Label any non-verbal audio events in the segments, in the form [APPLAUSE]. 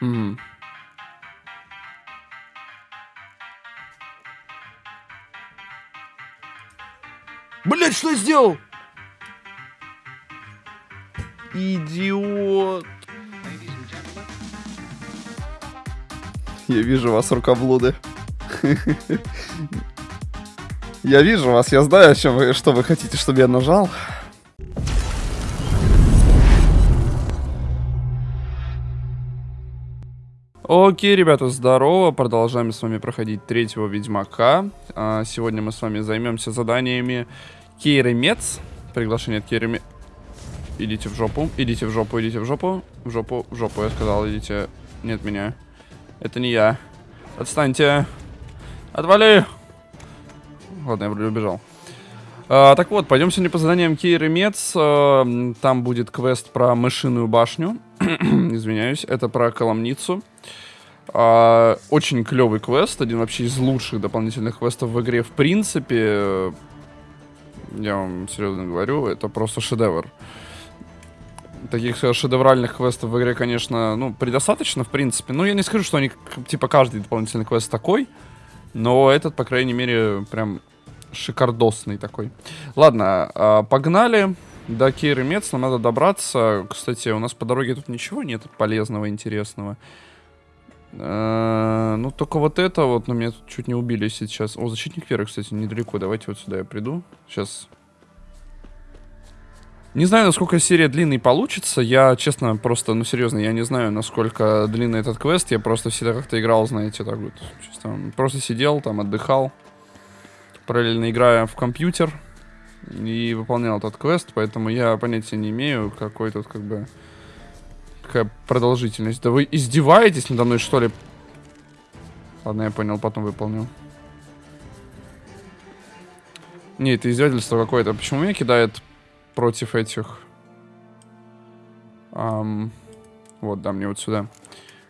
Мгм. Блять, что я сделал? Идиот. Я вижу вас, рукоблуды. [LAUGHS] Я вижу вас, я знаю, что вы, что вы хотите, чтобы я нажал. Окей, ребята, здорово. Продолжаем с вами проходить третьего Ведьмака. А, сегодня мы с вами займемся заданиями Кейры Мец. Приглашение от Кейры Мец. Идите в жопу, идите в жопу, идите в жопу. В жопу, в жопу, я сказал, идите. Нет меня. Это не я. Отстаньте. Отвали. Ладно, я вроде убежал. А, так вот, пойдем сегодня по заданиям Кейры Мец. А, там будет квест про мышиную башню. [CLEARS THROAT] Извиняюсь, это про Коломницу. А, очень клевый квест, один вообще из лучших дополнительных квестов в игре в принципе. Я вам серьезно говорю, это просто шедевр. Таких шедевральных квестов в игре, конечно, ну, предостаточно, в принципе. Ну, я не скажу, что они, типа, каждый дополнительный квест такой. Но этот, по крайней мере, прям шикардосный такой. Ладно, а, погнали. До Кейры Мец нам надо добраться. Кстати, у нас по дороге тут ничего нет полезного, интересного. Э, ну, только вот это вот, но меня тут чуть не убили сейчас. О, защитник веры, кстати, недалеко. Давайте вот сюда я приду. Сейчас. Не знаю, насколько серия длинной получится. Я, честно, просто, ну, серьезно, я не знаю, насколько длинный этот квест. Я просто всегда как-то играл, знаете, так вот. Чисто, просто сидел там, отдыхал. Параллельно играя в компьютер. И выполнял этот квест, поэтому я понятия не имею, какой тут, как бы какая продолжительность. Да вы издеваетесь надо мной, что ли? Ладно, я понял, потом выполню. Не, это издевательство какое-то. Почему меня кидает против этих? Um, вот, да, мне вот сюда.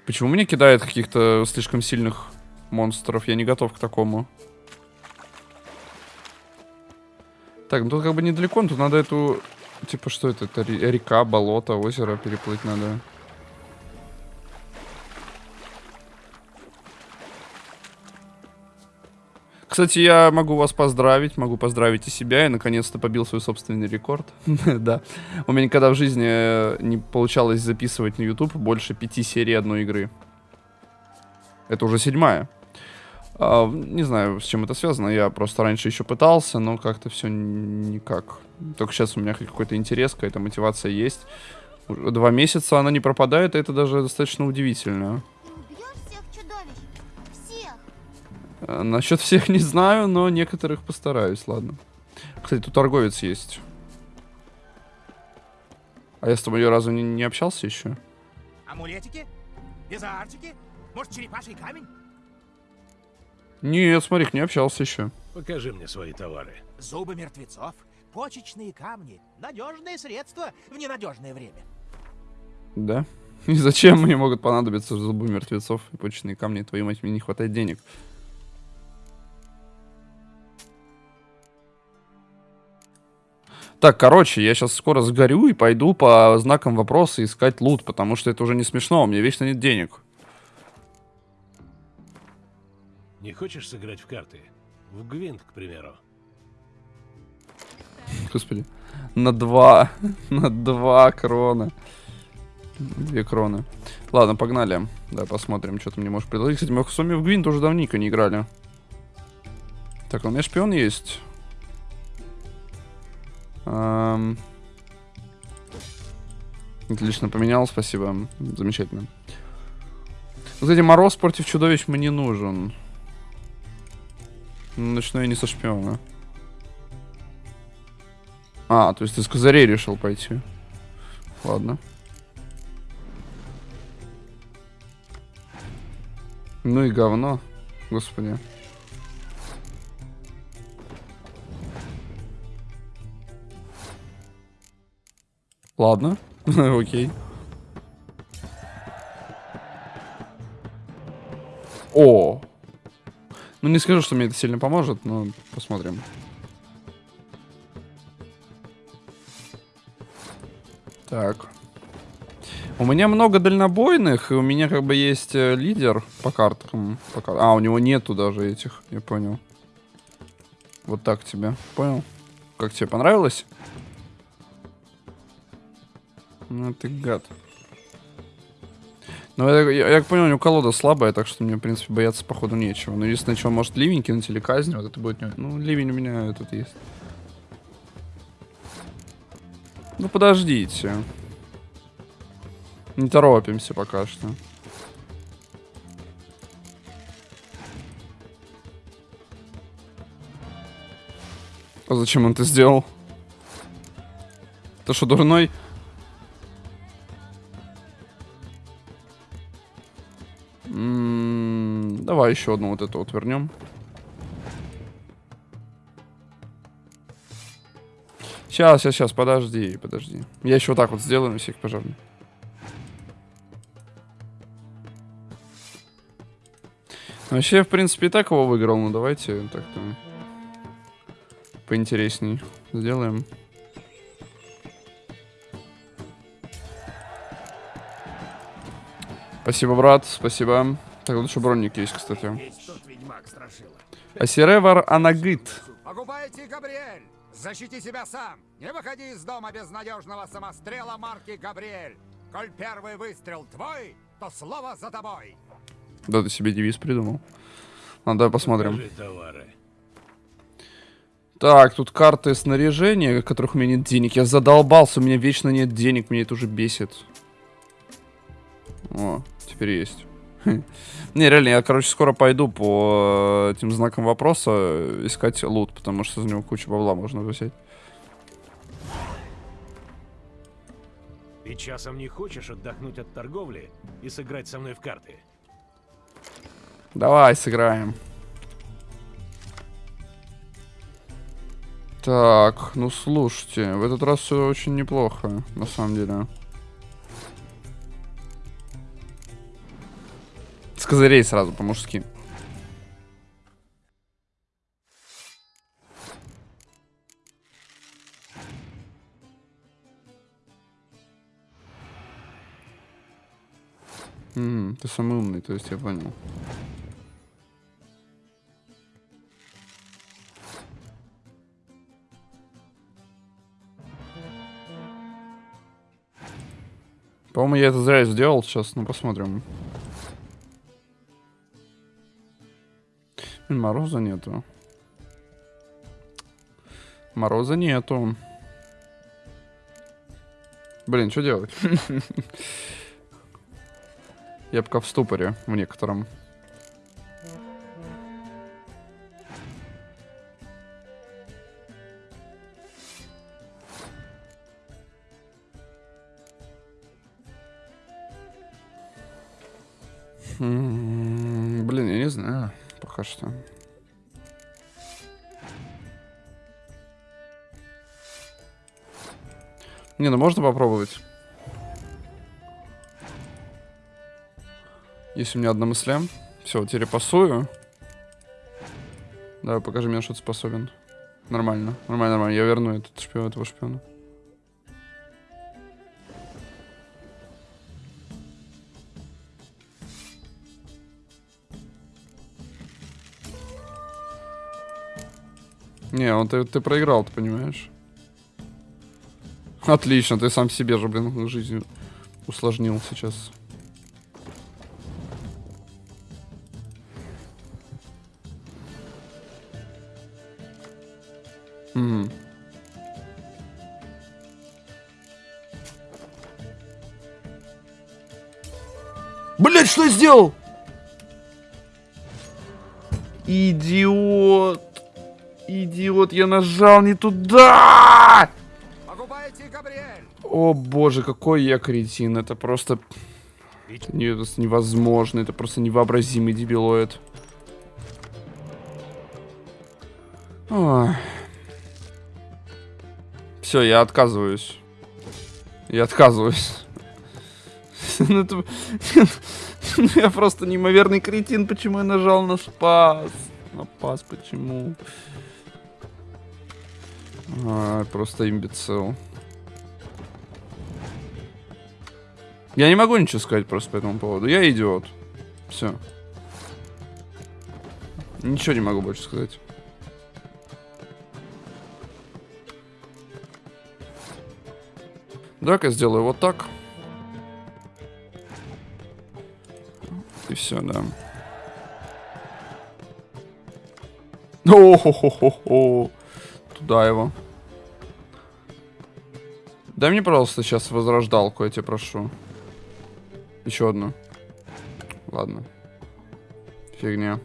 Почему меня кидает каких-то слишком сильных монстров? Я не готов к такому. Так, ну тут как бы недалеко, тут надо эту... Типа, что это? Это река, болото, озеро переплыть надо. Кстати, я могу вас поздравить, могу поздравить и себя. Я наконец-то побил свой собственный рекорд. [LAUGHS] да. У меня никогда в жизни э, не получалось записывать на YouTube больше пяти серий одной игры. Это уже седьмая. А, не знаю, с чем это связано. Я просто раньше еще пытался, но как-то все никак. Только сейчас у меня какой-то интерес, какая-то мотивация есть. Уже два месяца она не пропадает, и это даже достаточно удивительно. А, насчет всех не знаю, но некоторых постараюсь, ладно. Кстати, тут торговец есть. А я с тобой разу не, не общался еще? Амулетики? Безартики? Может, черепаший камень? Нет, смотри, не общался еще. Покажи мне свои товары. Зубы мертвецов, почечные камни, надежные средства в ненадежное время. Да? И зачем мне могут понадобиться зубы мертвецов и почечные камни? Твою мать, мне не хватает денег. Так, короче, я сейчас скоро сгорю и пойду по знакам вопроса искать лут, потому что это уже не смешно, у меня вечно нет денег. Не хочешь сыграть в карты? В Гвинт, к примеру. Господи. На два. [LAUGHS] На два крона. Две кроны. Ладно, погнали. Да, посмотрим, что ты мне можешь предложить. Кстати, мы с вами в Гвинт уже давненько не играли. Так, у меня шпион есть. Эм... Отлично поменял, спасибо. Замечательно. Кстати, мороз против чудовищ мне нужен. Начну я не со шпиона. А, то есть ты с козырей решил пойти. Ладно. Ну и говно. Господи. Ладно, [LAUGHS] окей. О! Ну, не скажу, что мне это сильно поможет, но посмотрим. Так. У меня много дальнобойных, и у меня как бы есть э, лидер по картам. По кар- А, у него нету даже этих, я понял. Вот так тебе, понял? Как тебе понравилось? Ну ты гад. Ну, я, я, я понял, у него колода слабая, так что мне, в принципе, бояться, походу, нечего. Но единственное, что, может, ливень кинуть или казнь, вот это будет... не- Ну, ливень у меня тут есть. Ну, подождите. Не торопимся пока что. А зачем он это сделал? Ты что, дурной? Давай еще одну вот эту вот вернем. Сейчас, сейчас, сейчас, подожди, подожди. Я еще вот так вот сделаю всех пожарных. Вообще, в принципе, и так его выиграл, но давайте так-то поинтересней сделаем. Спасибо, брат, спасибо. Так, вот еще броник есть, кстати. Асиревар Анагит. Погубайте, Габриэль! Защити себя сам! Не выходи из дома без надежного самострела марки Габриэль! Коль первый выстрел твой, то слово за тобой! Да, ты себе девиз придумал. Ладно, давай посмотрим. Так, тут карты снаряжения, которых у меня нет денег. Я задолбался, у меня вечно нет денег, меня это уже бесит. О, теперь есть. [LAUGHS] Не, реально, я, короче, скоро пойду по э, этим знакам вопроса э, искать лут, потому что за него кучу бабла можно взять. Ты часом не хочешь отдохнуть от торговли и сыграть со мной в карты? Давай, сыграем. Так, ну слушайте, в этот раз все очень неплохо, на самом деле. С козырей сразу, по-мужски. М, ты самый умный, то есть я понял. По-моему, я это зря сделал сейчас, ну посмотрим. Мороза нету. Мороза нету. Блин, что делать? [LAUGHS] Я пока в ступоре в некотором. Не, ну можно попробовать. Есть у меня одна мысля. Все, теперь пасую. Давай, покажи мне, что ты способен. Нормально, нормально, нормально. Я верну этот шпион, этого шпиона. Не, он ты, ты проиграл, ты понимаешь? [LAUGHS] Отлично, ты сам себе же, блин, жизнь усложнил сейчас. Мгм. Блять, что я сделал? Идиот. Идиот, я нажал не туда! О боже, какой я кретин. Это просто... Это не- это невозможно. Это просто невообразимый дебилоид. Все, я отказываюсь. Я отказываюсь. [LAUGHS] Ну, [LAUGHS] Я просто неимоверный кретин. Почему я нажал на спас? На пас, почему? Просто имбецил. Я не могу ничего сказать просто по этому поводу. Я идиот. Все. Ничего не могу больше сказать. Давай-ка сделаю вот так. И все, да. О-хо-хо-хо-хо. Туда его. Дай мне, пожалуйста, сейчас возрождалку, я тебя прошу. Еще одну. Ладно. Фигня.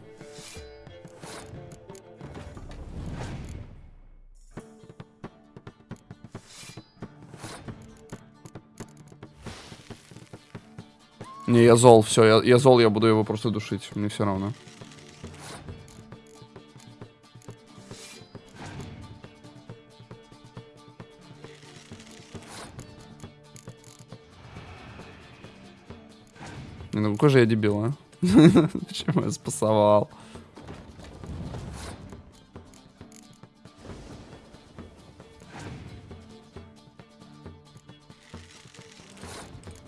Не, я зол, все, я, я зол, я буду его просто душить, мне все равно. Какой же я дебил, а? [LAUGHS] Почему я спасовал?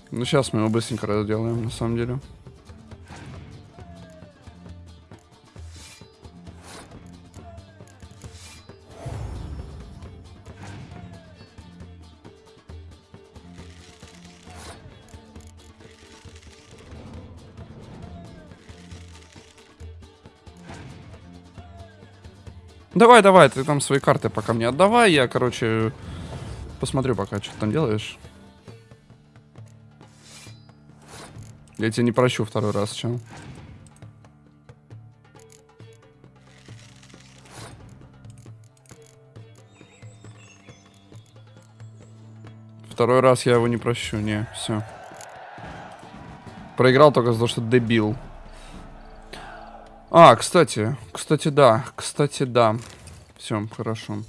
Ну, сейчас мы его быстренько разделаем, на самом деле. Давай, давай, ты там свои карты пока мне отдавай. Я, короче, посмотрю пока, что ты там делаешь. Я тебя не прощу второй раз, чем. Второй раз я его не прощу, не, все. Проиграл только за то, что дебил. А, кстати, кстати, да, кстати, да. Все, хорошо.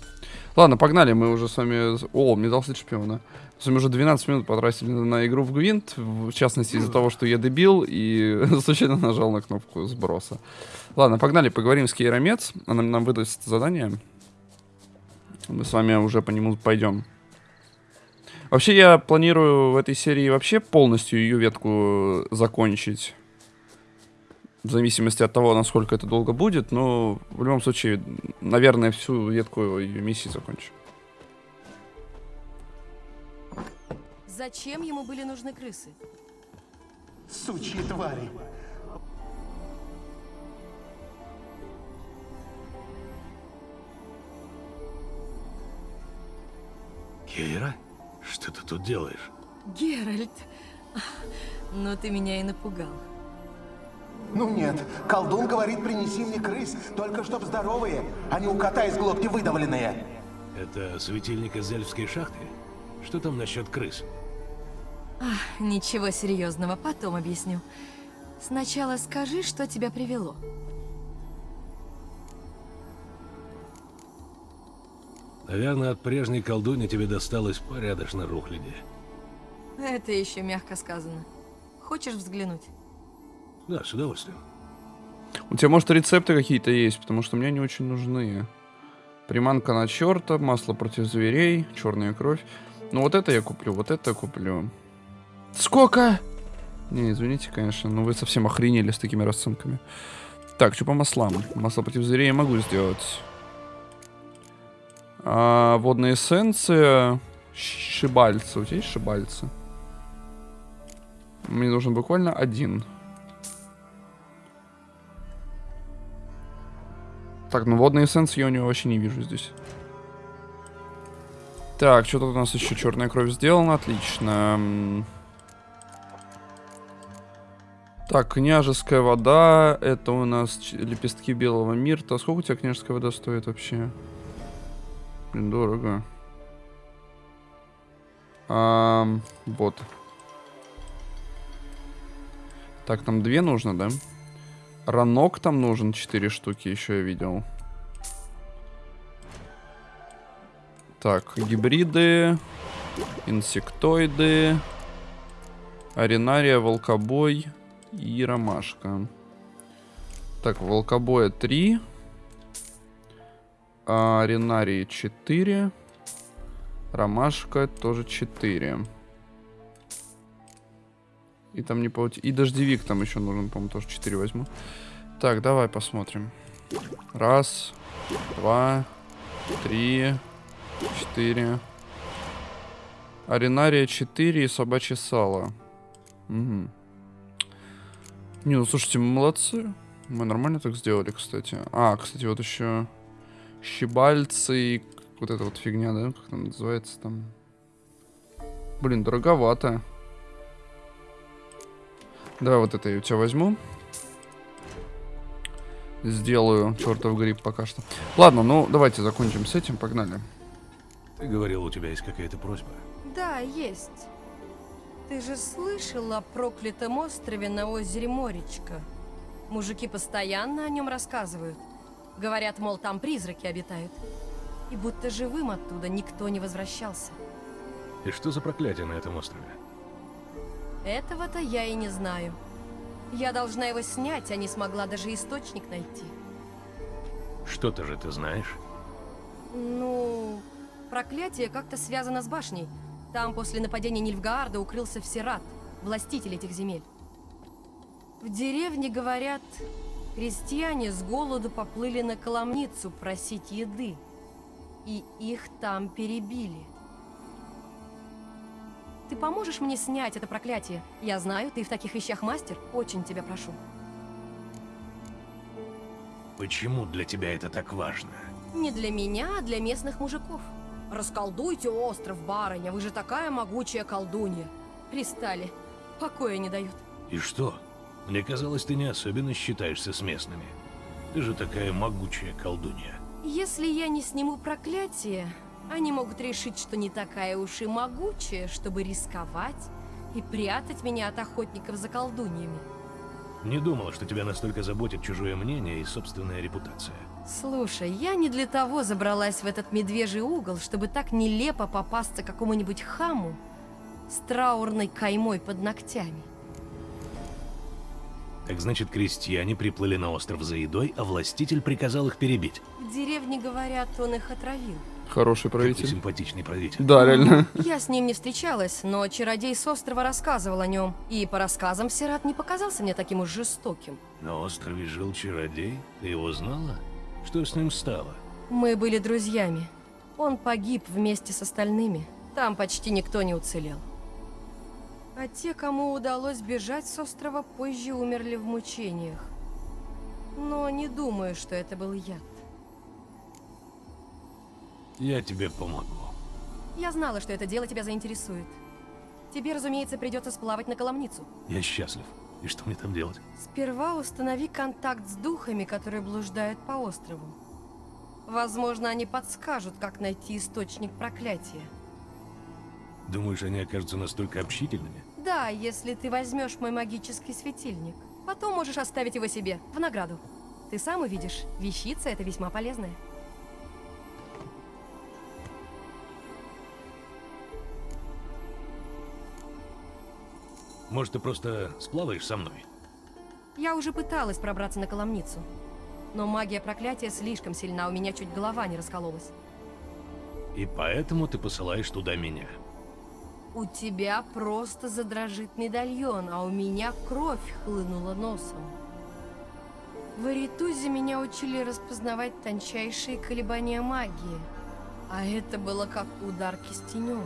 Ладно, погнали, мы уже с вами... О, мне дал шпиона. С вами уже 12 минут потратили на игру в Гвинт, в частности из-за того, что я дебил и [LAUGHS] случайно нажал на кнопку сброса. Ладно, погнали, поговорим с Кейромец. Она нам выдаст задание. Мы с вами уже по нему пойдем. Вообще, я планирую в этой серии вообще полностью ее ветку закончить в зависимости от того, насколько это долго будет, но в любом случае, наверное, всю ветку ее миссии закончу. Зачем ему были нужны крысы? Сучьи твари. Кейра, что ты тут делаешь? Геральт, ну ты меня и напугал. Ну нет, колдун говорит, принеси мне крыс, только чтоб здоровые, а не у кота из глотки выдавленные. Это светильник из эльфской шахты? Что там насчет крыс? Ах, ничего серьезного, потом объясню. Сначала скажи, что тебя привело. Наверное, от прежней колдуни тебе досталось порядочно рухляди. Это еще мягко сказано. Хочешь взглянуть? Да, с удовольствием. У тебя, может, рецепты какие-то есть, потому что мне они очень нужны. Приманка на черта, масло против зверей, черная кровь. Ну вот это я куплю, вот это я куплю. Сколько? Не, извините, конечно, но вы совсем охренели с такими расценками. Так, что по маслам? Масло против зверей я могу сделать. А, водная эссенция. Шибальца. У тебя есть шибальца? Мне нужен буквально один. Так, ну водные эссенции я у него вообще не вижу здесь. Так, что тут у нас еще черная кровь сделана, отлично. Так, княжеская вода, это у нас лепестки белого мирта. Сколько у тебя княжеская вода стоит вообще? Блин, дорого. А, вот. Так, там две нужно, да? Да. Ранок там нужен 4 штуки, еще я видел. Так, гибриды, инсектоиды, аренария, волкобой и ромашка. Так, волкобоя 3. А аренарии 4. Ромашка тоже 4. И там не паути... И дождевик там еще нужен, по-моему, тоже 4 возьму. Так, давай посмотрим. Раз, два, три, четыре. Аренария 4 и собачье сало. Угу. Не, ну слушайте, мы молодцы. Мы нормально так сделали, кстати. А, кстати, вот еще щебальцы и вот эта вот фигня, да? Как она называется там? Блин, дороговато. Давай вот это я у тебя возьму. Сделаю чертов гриб пока что. Ладно, ну давайте закончим с этим, погнали. Ты говорил, у тебя есть какая-то просьба. Да, есть. Ты же слышал о проклятом острове на озере Моречка? Мужики постоянно о нем рассказывают. Говорят, мол, там призраки обитают. И будто живым оттуда никто не возвращался. И что за проклятие на этом острове? Этого-то я и не знаю. Я должна его снять, а не смогла даже источник найти. Что-то же ты знаешь? Ну, проклятие как-то связано с башней. Там после нападения Нильфгаарда укрылся Всерат, властитель этих земель. В деревне, говорят, крестьяне с голоду поплыли на Коломницу просить еды. И их там перебили. Ты поможешь мне снять это проклятие? Я знаю, ты в таких вещах мастер. Очень тебя прошу. Почему для тебя это так важно? Не для меня, а для местных мужиков. Расколдуйте остров, барыня, вы же такая могучая колдунья. Пристали. Покоя не дают. И что? Мне казалось, ты не особенно считаешься с местными. Ты же такая могучая колдунья. Если я не сниму проклятие, они могут решить, что не такая уж и могучая, чтобы рисковать и прятать меня от охотников за колдуньями. Не думала, что тебя настолько заботит чужое мнение и собственная репутация. Слушай, я не для того забралась в этот медвежий угол, чтобы так нелепо попасться какому-нибудь хаму с траурной каймой под ногтями. Так значит, крестьяне приплыли на остров за едой, а властитель приказал их перебить. В деревне, говорят, он их отравил. Хороший Какой правитель. симпатичный правитель. Да, реально. Я с ним не встречалась, но чародей с острова рассказывал о нем. И по рассказам Сират не показался мне таким уж жестоким. На острове жил чародей? Ты его знала? Что с ним стало? Мы были друзьями. Он погиб вместе с остальными. Там почти никто не уцелел. А те, кому удалось бежать с острова, позже умерли в мучениях. Но не думаю, что это был яд. Я тебе помогу. Я знала, что это дело тебя заинтересует. Тебе, разумеется, придется сплавать на Коломницу. Я счастлив. И что мне там делать? Сперва установи контакт с духами, которые блуждают по острову. Возможно, они подскажут, как найти источник проклятия. Думаешь, они окажутся настолько общительными? Да, если ты возьмешь мой магический светильник. Потом можешь оставить его себе, в награду. Ты сам увидишь, вещица это весьма полезная. Может, ты просто сплаваешь со мной? Я уже пыталась пробраться на Коломницу. Но магия проклятия слишком сильна, у меня чуть голова не раскололась. И поэтому ты посылаешь туда меня. У тебя просто задрожит медальон, а у меня кровь хлынула носом. В Аритузе меня учили распознавать тончайшие колебания магии. А это было как удар кистенем.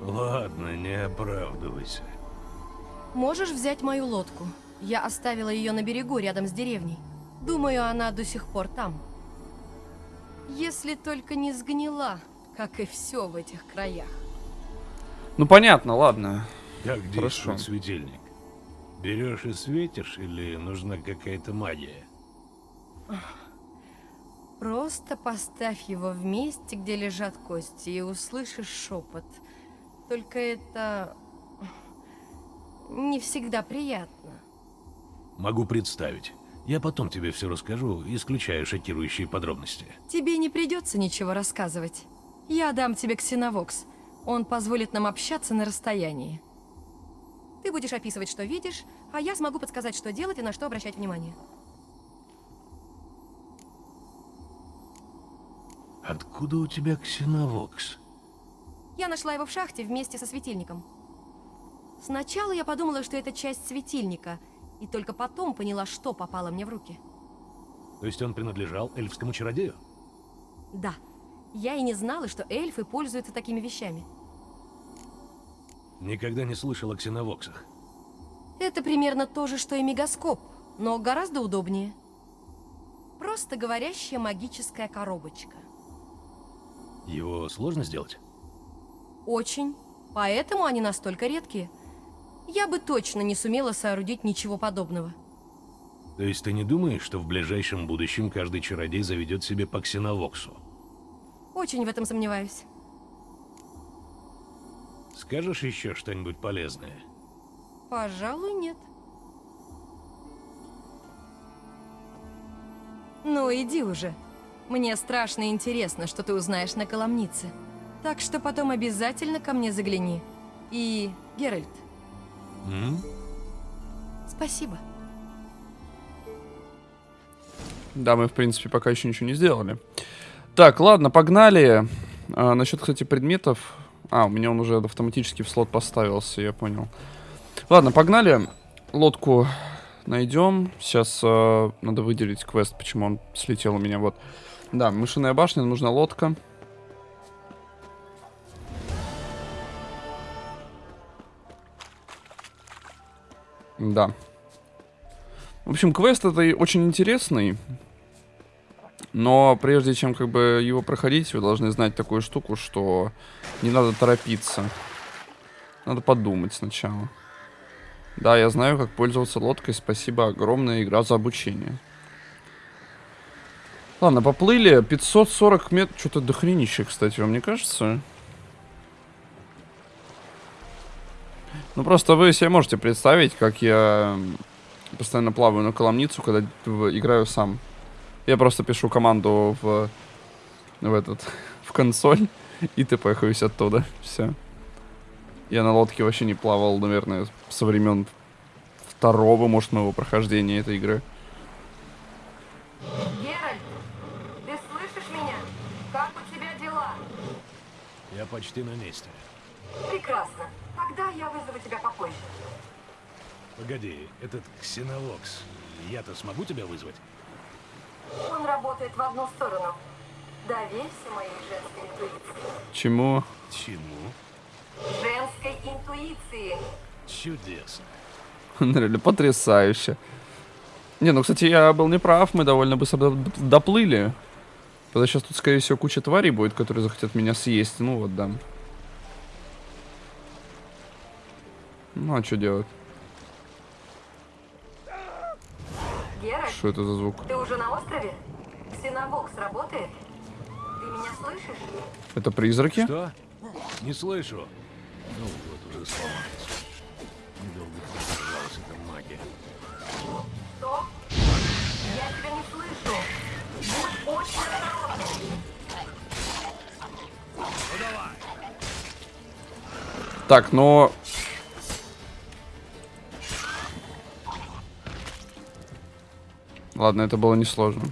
Ладно, не оправдывайся. Можешь взять мою лодку? Я оставила ее на берегу, рядом с деревней. Думаю, она до сих пор там. Если только не сгнила, как и все в этих краях. Ну понятно, ладно. Как Хорошо. действует светильник? Берешь и светишь, или нужна какая-то магия? Просто поставь его в месте, где лежат кости, и услышишь шепот. Только это не всегда приятно. Могу представить. Я потом тебе все расскажу, исключая шокирующие подробности. Тебе не придется ничего рассказывать. Я дам тебе ксеновокс. Он позволит нам общаться на расстоянии. Ты будешь описывать, что видишь, а я смогу подсказать, что делать и на что обращать внимание. Откуда у тебя ксеновокс? Я нашла его в шахте вместе со светильником. Сначала я подумала, что это часть светильника, и только потом поняла, что попало мне в руки. То есть он принадлежал эльфскому чародею? Да, я и не знала, что эльфы пользуются такими вещами. Никогда не слышал о ксеновоксах. Это примерно то же, что и мегаскоп, но гораздо удобнее. Просто говорящая магическая коробочка. Его сложно сделать? Очень. Поэтому они настолько редкие. Я бы точно не сумела соорудить ничего подобного. То есть ты не думаешь, что в ближайшем будущем каждый чародей заведет себе по ксеновоксу? Очень в этом сомневаюсь. Скажешь еще что-нибудь полезное? Пожалуй, нет. Ну, иди уже. Мне страшно интересно, что ты узнаешь на Коломнице. Так что потом обязательно ко мне загляни. И, Геральт, М? спасибо. Да, мы, в принципе, пока еще ничего не сделали. Так, ладно, погнали. А, насчет, кстати, предметов... А, у меня он уже автоматически в слот поставился, я понял. Ладно, погнали. Лодку найдем. Сейчас э, надо выделить квест, почему он слетел у меня. Вот. Да, мышиная башня, нужна лодка. Да. В общем, квест это очень интересный. Но прежде чем как бы его проходить, вы должны знать такую штуку, что не надо торопиться. Надо подумать сначала. Да, я знаю, как пользоваться лодкой. Спасибо огромное, игра за обучение. Ладно, поплыли. 540 метров. Что-то дохренище, кстати, вам не кажется? Ну, просто вы себе можете представить, как я постоянно плаваю на коломницу, когда играю сам. Я просто пишу команду в, в этот, [LAUGHS] в консоль, и тпхаюсь оттуда. Все. Я на лодке вообще не плавал, наверное, со времен второго, может, моего прохождения этой игры. Геральт, ты слышишь меня? Как у тебя дела? Я почти на месте. Прекрасно. Тогда я вызову тебя попозже. Погоди, этот ксеновокс. Я-то смогу тебя вызвать? Он работает в одну сторону. Доверься моей женской интуиции. Чему? Чему? Женской интуиции. Чудесно. [LAUGHS] Реально потрясающе. Не, ну, кстати, я был неправ, мы довольно быстро до- доплыли. Потому сейчас тут, скорее всего, куча тварей будет, которые захотят меня съесть. Ну вот, да. Ну, а что делать? Геральт, Что это за звук? ты уже на острове? Ксеновокс работает? Ты меня слышишь? Это призраки? Что? Не слышу. Ну вот, уже сломалось. Недолго продержалась эта магия. Что? Я тебя не слышу. Будь очень осторожен. Так, но... Ладно, это было несложно.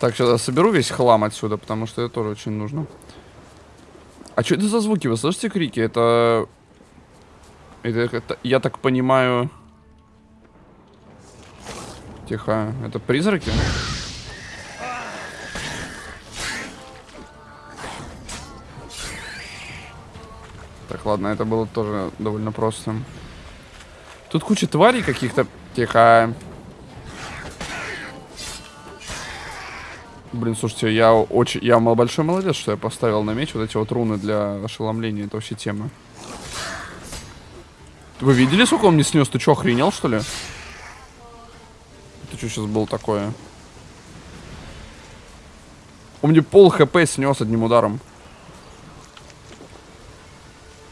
Так, сейчас я соберу весь хлам отсюда, потому что это тоже очень нужно. А что это за звуки? Вы слышите крики? Это... Это, как-то- я так понимаю... Тихо. Это призраки? Так, ладно, это было тоже довольно просто. Тут куча тварей каких-то. Тихо. Блин, слушайте, я очень... Я большой молодец, что я поставил на меч вот эти вот руны для ошеломления. Это вообще тема. Вы видели, сколько он мне снес? Ты что, охренел, что ли? Это что сейчас было такое? Он мне пол хп снес одним ударом.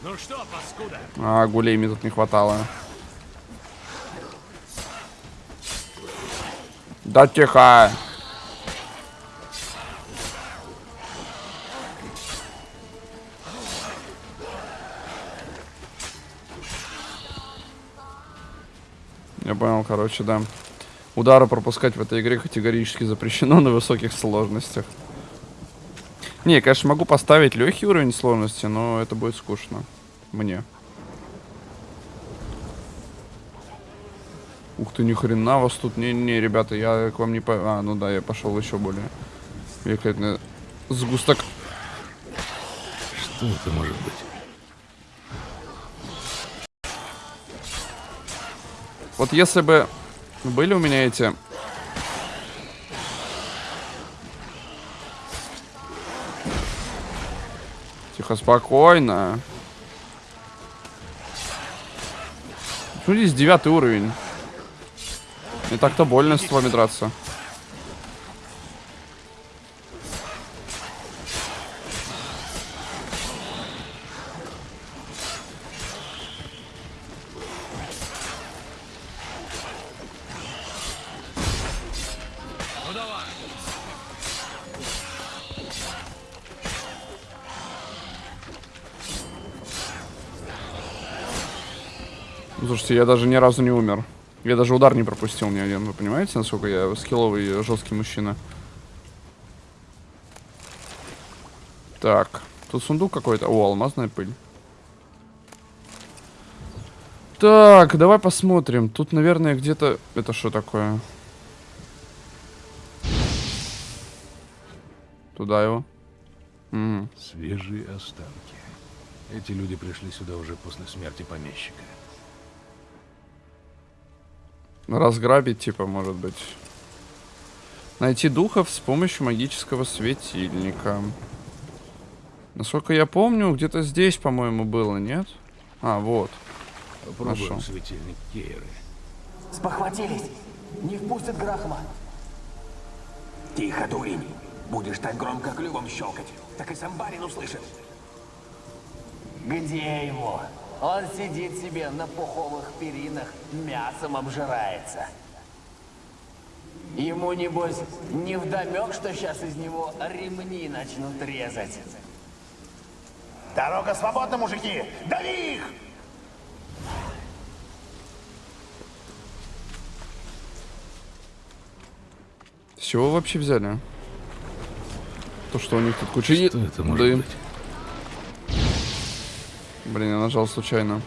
Ну что, паскуда? А, гулей мне тут не хватало. Да тихо. Я понял, короче, да. Удары пропускать в этой игре категорически запрещено на высоких сложностях. Не, я, конечно, могу поставить легкий уровень сложности, но это будет скучно. Мне. Ух ты, ни хрена вас тут. Не-не, ребята, я к вам не по... А, ну да, я пошел еще более. Великолепно. Сгусток. Что это может быть? Вот если бы были у меня эти... Тихо, спокойно. Ну, здесь девятый уровень. Не так-то больно с вами драться. Слушайте, я даже ни разу не умер. Я даже удар не пропустил ни один. Вы понимаете, насколько я скилловый жесткий мужчина? Так, тут сундук какой-то. О, алмазная пыль. Так, давай посмотрим. Тут, наверное, где-то... Это что такое? Туда его. Угу. Свежие останки. Эти люди пришли сюда уже после смерти помещика. Разграбить, типа, может быть. Найти духов с помощью магического светильника. Насколько я помню, где-то здесь, по-моему, было, нет? А, вот. Попробуем Нашел. светильник Кейры. Спохватились. Не впустят Грахма. Тихо, дурень. Будешь так громко клювом щелкать, так и сам барин услышит. Где ему? Он сидит себе на пуховых перинах, мясом обжирается. Ему, небось, не вдомек, что сейчас из него ремни начнут резать. Дорога свободна, мужики! Дави их! С чего вы вообще взяли? То, что у них тут куча... Что это может Да. быть? Блин, я нажал случайно.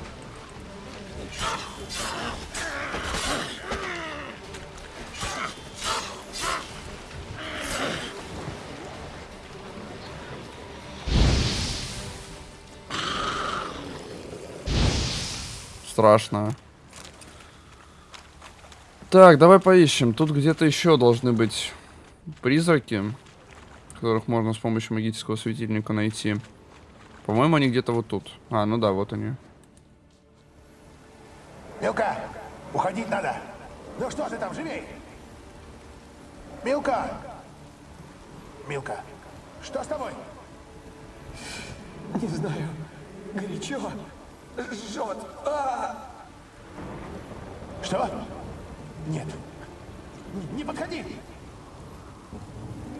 Страшно. Так, давай поищем. Тут где-то еще должны быть призраки, которых можно с помощью магического светильника найти. По-моему, они где-то вот тут. А, ну да, вот они. Милка, уходить надо. Ну что ты там, живей? Милка! Милка, что с тобой? Не знаю. Горячо. Жжет. Что? Нет. Не подходи!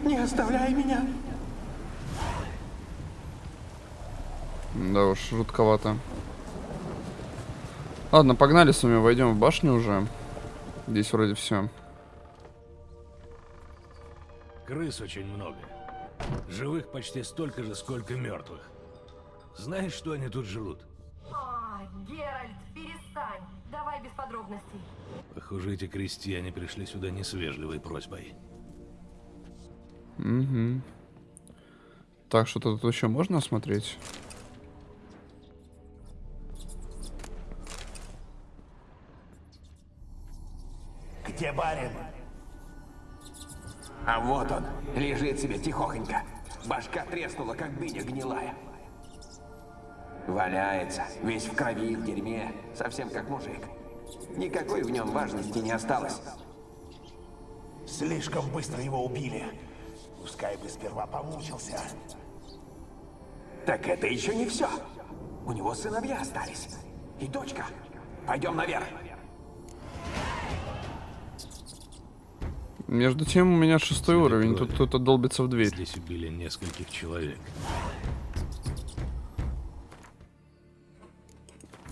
Не оставляй меня. Да уж, жутковато. Ладно, погнали с вами, войдем в башню уже. Здесь вроде все. Крыс очень много. Живых почти столько же, сколько мертвых. Знаешь, что они тут жрут? А, Геральт, перестань. Давай без подробностей. Похоже, эти крестьяне пришли сюда не с вежливой просьбой. Угу. Так, что-то тут еще можно осмотреть? Где барин? А вот он, лежит себе тихохонько. Башка треснула, как дыня гнилая. Валяется, весь в крови, в дерьме, совсем как мужик. Никакой в нем важности не осталось. Слишком быстро его убили. Пускай бы сперва помучился. Так это еще не все. У него сыновья остались. И дочка. Пойдем наверх. Между тем, у меня шестой Следы уровень. Тут кто-то долбится в дверь. Здесь убили нескольких человек.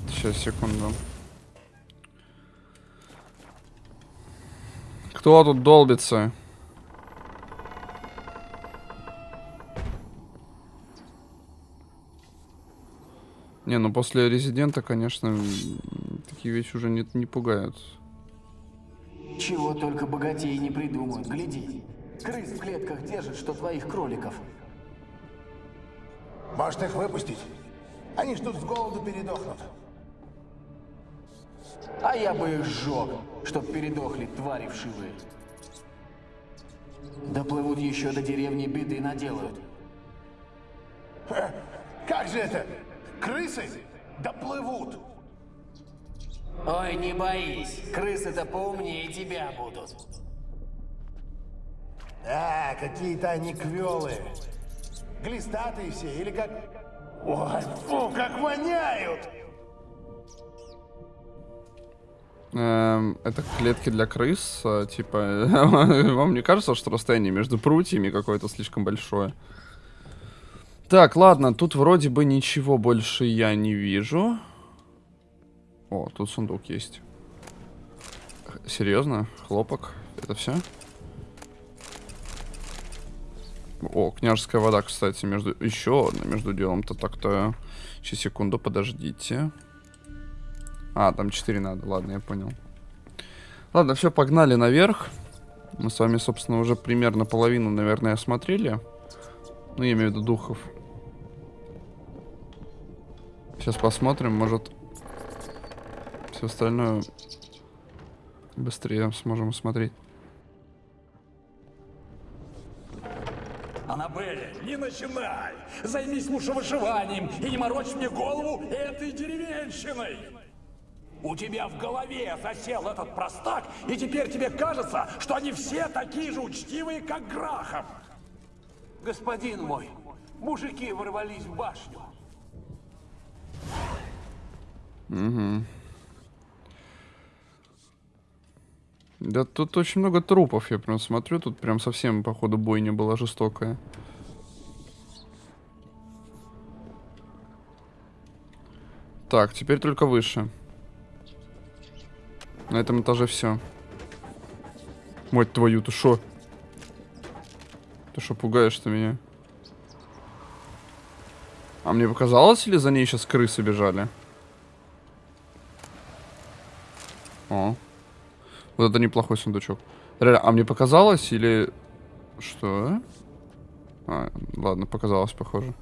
Сейчас, секунду. Кто тут долбится? Не, ну после резидента, конечно, такие вещи уже не, не пугают. Чего только богатеи не придумают. Гляди. Крыс в клетках держит, что твоих кроликов. Может их выпустить? Они ж тут с голоду передохнут. А я бы их сжег, чтоб передохли твари вшивые. Доплывут еще до деревни беды наделают. Как же это? Крысы доплывут. Ой, не боись, крысы-то поумнее тебя будут. А, какие-то они квелые. Глистатые все, или как... Ой, фу, как воняют! Эм, это клетки для крыс, а, типа, [LAUGHS] вам не кажется, что расстояние между прутьями какое-то слишком большое? Так, ладно, тут вроде бы ничего больше я не вижу. О, тут сундук есть. Серьезно? Хлопок? Это все? О, княжеская вода, кстати, между... Еще одна между делом-то так-то... Сейчас, секунду, подождите. А, там 4 надо, ладно, я понял. Ладно, все, погнали наверх. Мы с вами, собственно, уже примерно половину, наверное, осмотрели. Ну, я имею в виду духов. Сейчас посмотрим, может... Все остальное быстрее сможем смотреть. Аннабель, не начинай! Займись лучше вышиванием и не морочь мне голову этой деревенщиной! У тебя в голове засел этот простак, и теперь тебе кажется, что они все такие же учтивые, как Грахам. Господин мой, мужики ворвались в башню. Да тут очень много трупов, я прям смотрю. Тут прям совсем, походу, бойня была жестокая. Так, теперь только выше. На этом этаже все. Мать твою, ты шо? Ты что, пугаешь ты меня? А мне показалось, или за ней сейчас крысы бежали? О. Вот это неплохой сундучок. Реально, а мне показалось или... Что? А, ладно, показалось, похоже.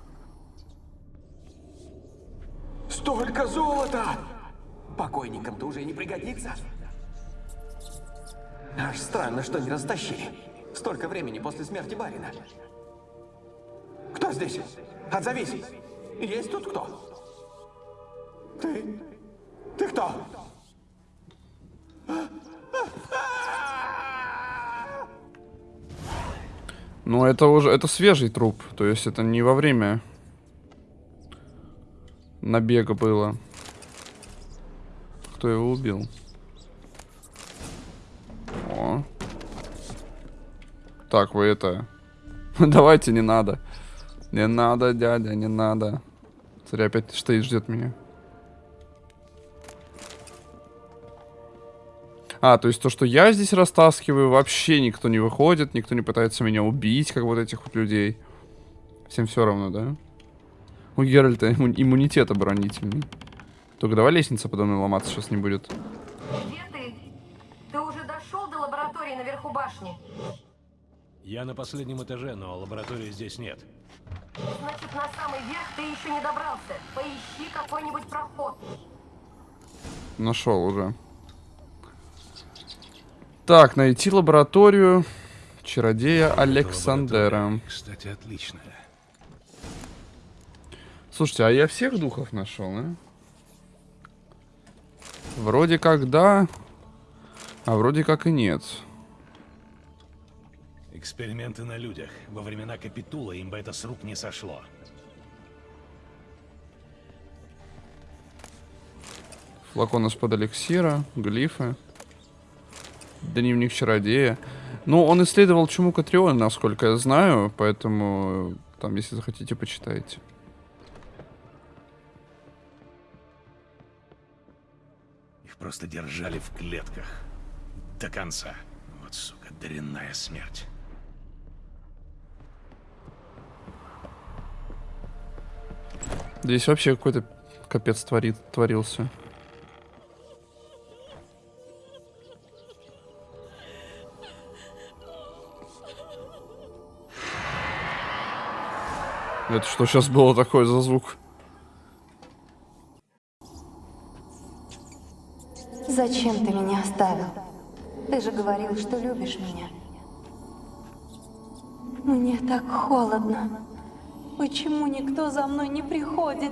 Столько золота! Покойникам-то уже не пригодится. Аж странно, что не растащили. Столько времени после смерти барина. Кто здесь? Отзовись! Есть тут кто? Ты? Ты кто? Ну, это уже... Это свежий труп. То есть это не во время набега было. Кто его убил? О. Так, вы это... [LAUGHS] Давайте, не надо. Не надо, дядя, не надо. Смотри, опять стоит, ждет меня. А, то есть то, что я здесь растаскиваю, вообще никто не выходит, никто не пытается меня убить, как вот этих вот людей. Всем все равно, да? У Геральта имму- иммунитет оборонительный. Только давай лестница подо мной ломаться сейчас не будет. Где ты? Ты уже дошел до лаборатории наверху башни? Я на последнем этаже, но лаборатории здесь нет. Значит, на самый верх ты еще не добрался. Поищи какой-нибудь проход. Нашел уже. Так, найти лабораторию чародея Александера. Кстати, отличная. Слушайте, а я всех духов нашел, а? Вроде как да, а вроде как и нет. Эксперименты на людях. Во времена Капитула им бы это с рук не сошло. Флакон из-под эликсира, глифы. Дневник чародея. Ну, он исследовал чуму Катриона, насколько я знаю, поэтому там, если захотите, почитайте. Их просто держали в клетках. До конца. Вот, сука, дрянная смерть. Здесь вообще какой-то капец творит, творился. Это что сейчас было такое за звук? Зачем ты меня оставил? Ты же говорил, что любишь меня. Мне так холодно. Почему никто за мной не приходит?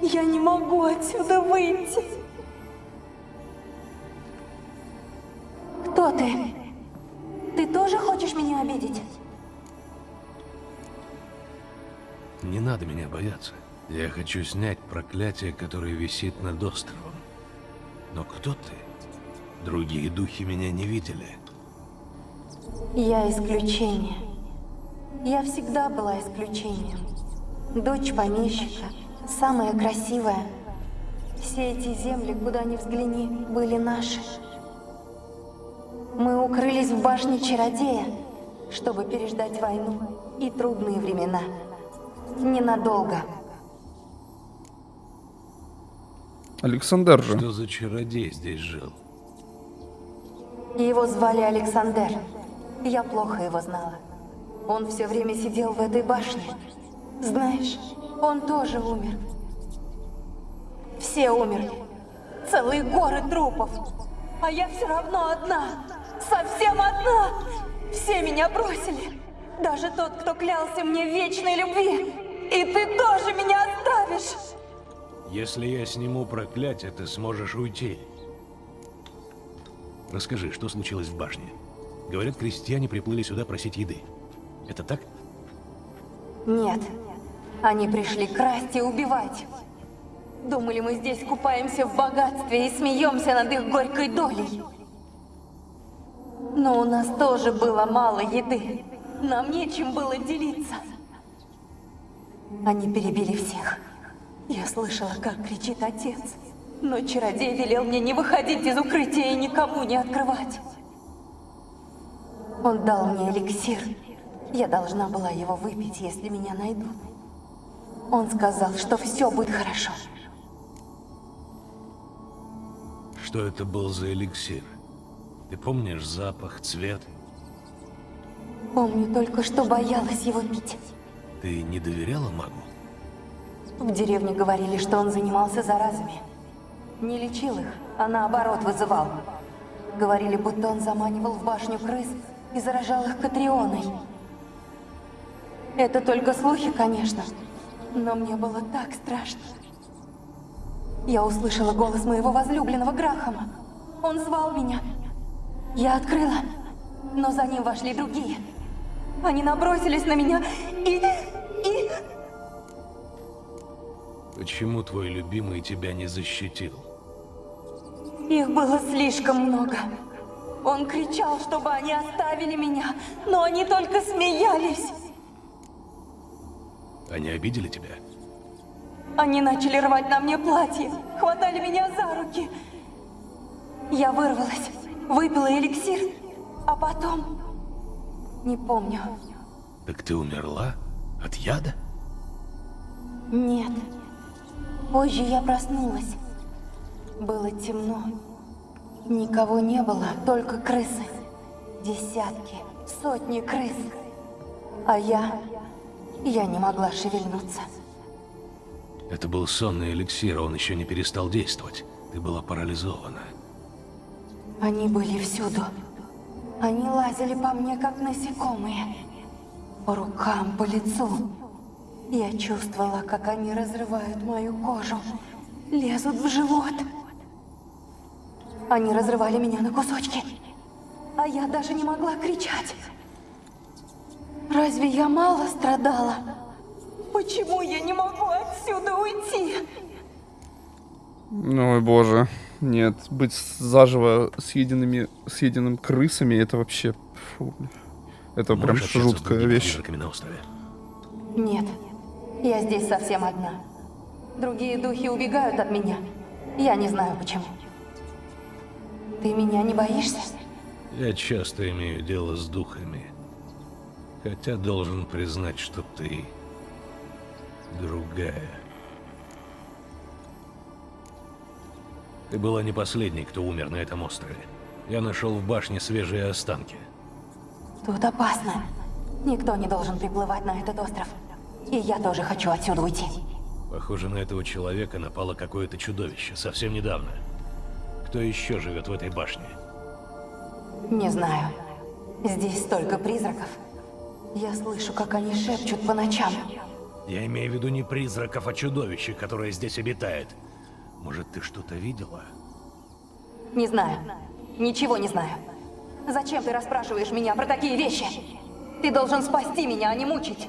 Я не могу отсюда выйти. Кто ты? Ты тоже хочешь меня обидеть? Не надо меня бояться. Я хочу снять проклятие, которое висит над островом. Но кто ты? Другие духи меня не видели. Я исключение. Я всегда была исключением. Дочь помещика, самая красивая. Все эти земли, куда ни взгляни, были наши. Мы укрылись в башне чародея, чтобы переждать войну и трудные времена. Ненадолго. Александр же. Что за чародей здесь жил? Его звали Александр. Я плохо его знала. Он все время сидел в этой башне. Знаешь, он тоже умер. Все умерли. Целые горы трупов. А я все равно одна. Совсем одна. Все меня бросили. Даже тот, кто клялся мне в вечной любви. И ты тоже меня оставишь. Если я сниму проклятие, ты сможешь уйти. Расскажи, что случилось в башне? Говорят, крестьяне приплыли сюда просить еды. Это так? Нет. Они пришли красть и убивать. Думали, мы здесь купаемся в богатстве и смеемся над их горькой долей. Но у нас тоже было мало еды. Нам нечем было делиться. Они перебили всех. Я слышала, как кричит отец. Но чародей велел мне не выходить из укрытия и никому не открывать. Он дал мне эликсир. Я должна была его выпить, если меня найдут. Он сказал, что все будет хорошо. Что это был за эликсир? Ты помнишь запах, цвет? Помню только, что боялась его пить. Ты не доверяла магу? В деревне говорили, что он занимался заразами. Не лечил их, а наоборот вызывал. Говорили, будто он заманивал в башню крыс и заражал их Катрионой. Это только слухи, конечно, но мне было так страшно. Я услышала голос моего возлюбленного Грахама. Он звал меня. Я открыла, но за ним вошли другие. Они набросились на меня и... и... Почему твой любимый тебя не защитил? Их было слишком много. Он кричал, чтобы они оставили меня, но они только смеялись. Они обидели тебя? Они начали рвать на мне платье, хватали меня за руки. Я вырвалась, выпила эликсир, а потом... Не помню. Так ты умерла? От яда? Нет. Позже я проснулась. Было темно. Никого не было, только крысы. Десятки, сотни крыс. А я... Я не могла шевельнуться. Это был сонный эликсир, он еще не перестал действовать. Ты была парализована. Они были всюду. Они лазили по мне, как насекомые. По рукам, по лицу. Я чувствовала, как они разрывают мою кожу. Лезут в живот. Они разрывали меня на кусочки. А я даже не могла кричать. Разве я мало страдала? Почему я не могу отсюда уйти? Ой, боже. Нет, быть заживо съеденными, съеденным крысами, это вообще... Фу. Это прям Можешь жуткая вещь. на острове? Нет, я здесь совсем одна. Другие духи убегают от меня. Я не знаю почему. Ты меня не боишься? Я часто имею дело с духами. Хотя должен признать, что ты другая. Ты была не последней, кто умер на этом острове. Я нашел в башне свежие останки. Тут опасно. Никто не должен приплывать на этот остров. И я тоже хочу отсюда уйти. Похоже, на этого человека напало какое-то чудовище совсем недавно. Кто еще живет в этой башне? Не знаю. Здесь столько призраков. Я слышу, как они шепчут по ночам. Я имею в виду не призраков, а чудовище, которое здесь обитает. Может, ты что-то видела? Не знаю. Ничего не знаю. Зачем ты расспрашиваешь меня про такие вещи? Ты должен спасти меня, а не мучить.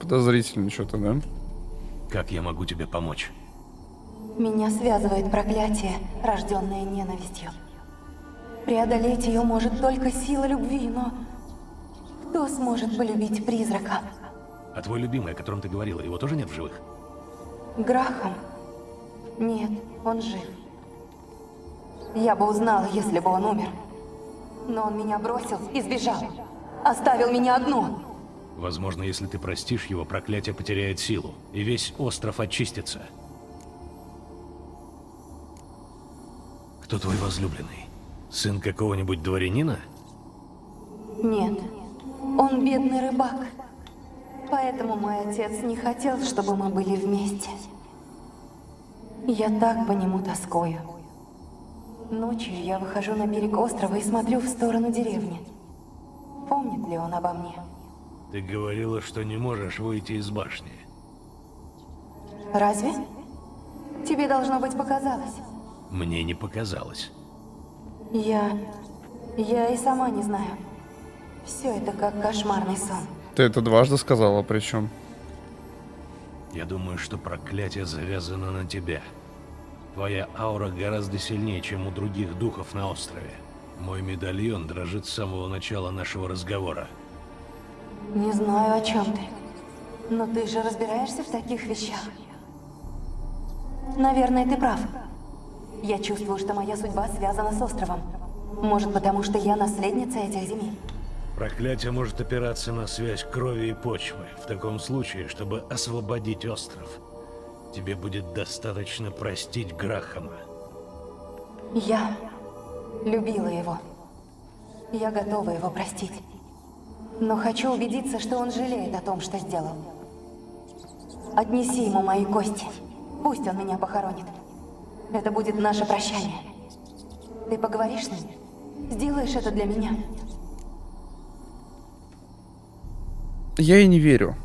Подозрительно что-то, да? Как я могу тебе помочь? Меня связывает проклятие, рожденное ненавистью. Преодолеть ее может только сила любви, но... Кто сможет полюбить призрака? А твой любимый, о котором ты говорила, его тоже нет в живых? Грахам? Нет, он жив. Я бы узнала, если бы он умер. Но он меня бросил и сбежал. Оставил меня одну. Возможно, если ты простишь его, проклятие потеряет силу, и весь остров очистится. Кто твой возлюбленный? Сын какого-нибудь дворянина? Нет, он бедный рыбак. Поэтому мой отец не хотел, чтобы мы были вместе. Я так по нему тоскую. Ночью я выхожу на берег острова и смотрю в сторону деревни. Помнит ли он обо мне? Ты говорила, что не можешь выйти из башни. Разве? Тебе должно быть показалось. Мне не показалось. Я... Я и сама не знаю. Все это как кошмарный сон. Ты это дважды сказала, причем. Я думаю, что проклятие завязано на тебя. Твоя аура гораздо сильнее, чем у других духов на острове. Мой медальон дрожит с самого начала нашего разговора. Не знаю, о чем ты. Но ты же разбираешься в таких вещах. Наверное, ты прав. Я чувствую, что моя судьба связана с островом. Может, потому что я наследница этих земель. Проклятие может опираться на связь крови и почвы. В таком случае, чтобы освободить остров, тебе будет достаточно простить Грахама. Я любила его. Я готова его простить. Но хочу убедиться, что он жалеет о том, что сделал. Отнеси ему мои кости. Пусть он меня похоронит. Это будет наше прощание. Ты поговоришь с ним? Сделаешь это для меня? Я ей не верю.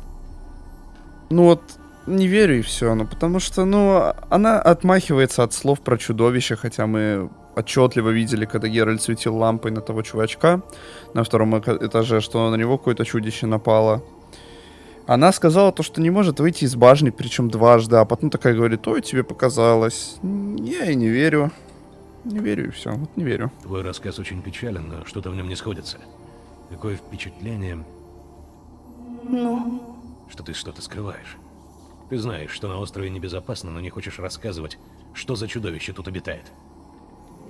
Ну вот, не верю и все. Ну потому что, ну, она отмахивается от слов про чудовище, хотя мы отчетливо видели, когда Геральт светил лампой на того чувачка на втором этаже, что на него какое-то чудище напало. Она сказала то, что не может выйти из башни, причем дважды, а потом такая говорит, ой, тебе показалось. Я и не верю. Не верю и все, вот не верю. Твой рассказ очень печален, но что-то в нем не сходится. Такое впечатление, Ну, что ты что-то скрываешь. Ты знаешь, что на острове небезопасно, но не хочешь рассказывать, что за чудовище тут обитает.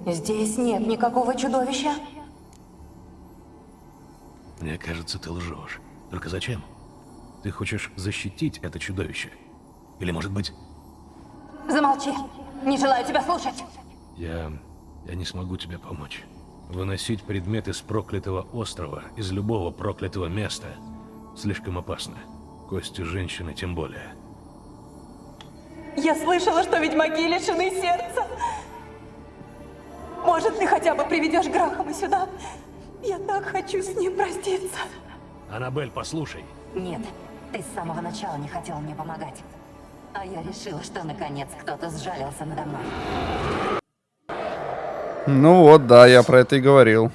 здесь нет никакого чудовища. Мне кажется, ты лжешь. Только зачем? Ты хочешь защитить это чудовище? Или, может быть, Замолчи. Не желаю тебя слушать. я... я не смогу тебе помочь. Выносить предметы с проклятого острова из любого проклятого места слишком опасно. Кости женщины тем более. Я слышала, что ведьмаки лишены сердца. Может, ты хотя бы приведешь Грахама сюда? Я так хочу с ним проститься. Аннабель, послушай. Нет, ты с самого начала не хотел мне помогать. А я решила, что наконец кто-то сжалился надо мной. Ну вот, да, я про это и говорил.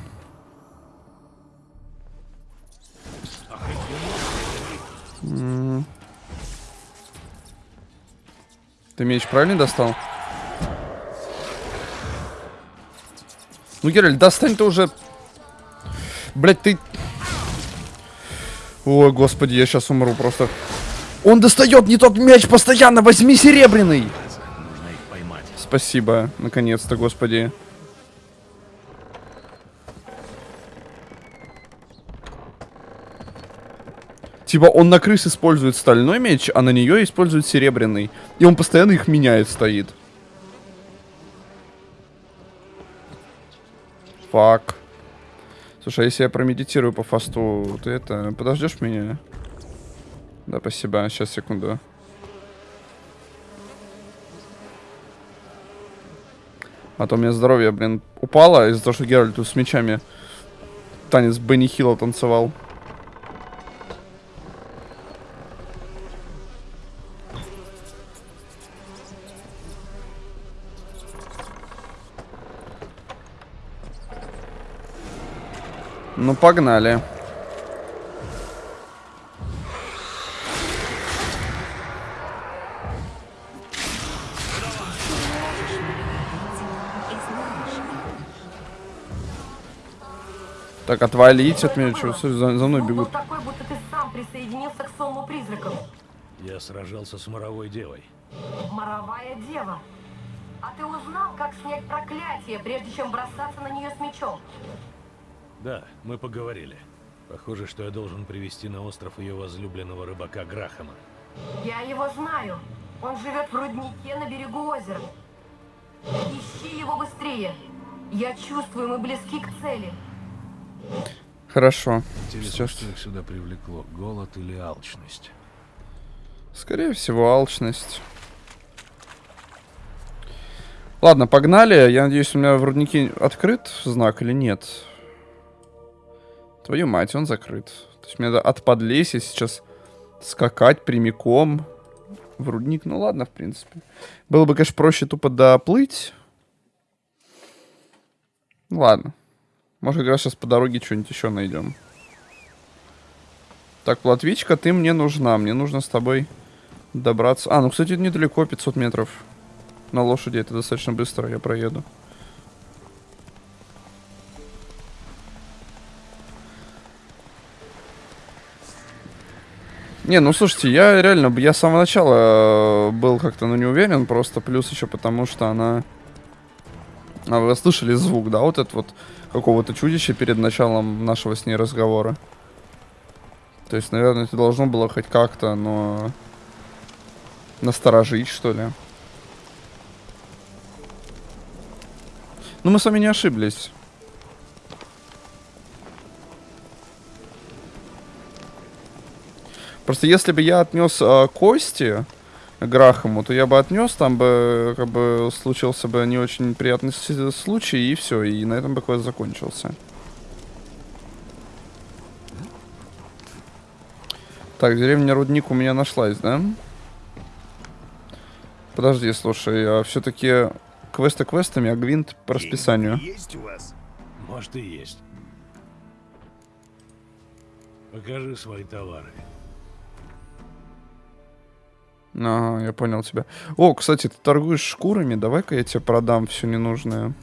Ты меч правильно достал? Ну, Геральт, достань ты уже... Блять, ты... Ой, господи, я сейчас умру просто. Он достает не тот мяч постоянно, возьми серебряный! Спасибо, наконец-то, господи. Типа он на крыс использует стальной меч, а на нее использует серебряный. И он постоянно их меняет, стоит. Фак. Слушай, а если я промедитирую по фасту, ты это, подождешь меня? Да, спасибо. Сейчас, секунду. А то у меня здоровье, блин, упало из-за того, что Геральт с мечами танец Бенни Хилла танцевал. Ну, погнали. Так, отвалить от меня, что за, за мной бегут. такой, будто ты сам присоединился к сонму призраков. Я сражался с моровой девой. Моровая дева. А ты узнал, как снять проклятие, прежде чем бросаться на нее с мечом? Да, мы поговорили. Похоже, что я должен привести на остров ее возлюбленного рыбака Грахама. Я его знаю. Он живет в руднике на берегу озера. Ищи его быстрее. Я чувствую, мы близки к цели. Хорошо. Интересно, Сейчас. что их сюда привлекло, голод или алчность? Скорее всего, алчность. Ладно, погнали. Я надеюсь, у меня в руднике открыт знак или нет. Твою мать, он закрыт. То есть мне надо от подлесья сейчас скакать прямиком в рудник. Ну ладно, в принципе. Было бы, конечно, проще тупо доплыть. Ну ладно. Может, как сейчас по дороге что-нибудь еще найдем. Так, Латвичка, ты мне нужна. Мне нужно с тобой добраться. А, ну, кстати, недалеко, 500 метров. На лошади это достаточно быстро, я проеду. Не, ну слушайте, я реально, я с самого начала э, был как-то, ну, не уверен, просто плюс еще потому, что она... А вы слышали звук, да, вот этот вот какого-то чудища перед началом нашего с ней разговора? То есть, наверное, это должно было хоть как-то, но... Насторожить, что ли. Ну, мы с вами не ошиблись. Просто если бы я отнес э, кости Грахаму, то я бы отнес, там бы, как бы, случился бы не очень приятный случай, и все, и на этом бы квест закончился. Так, деревня Рудник у меня нашлась, да? Подожди, слушай, а все-таки квесты квестами, а гвинт по расписанию. Есть у вас? Может и есть. Покажи свои товары. Ага, я понял тебя. О, кстати, ты торгуешь шкурами, давай-ка я тебе продам все ненужное.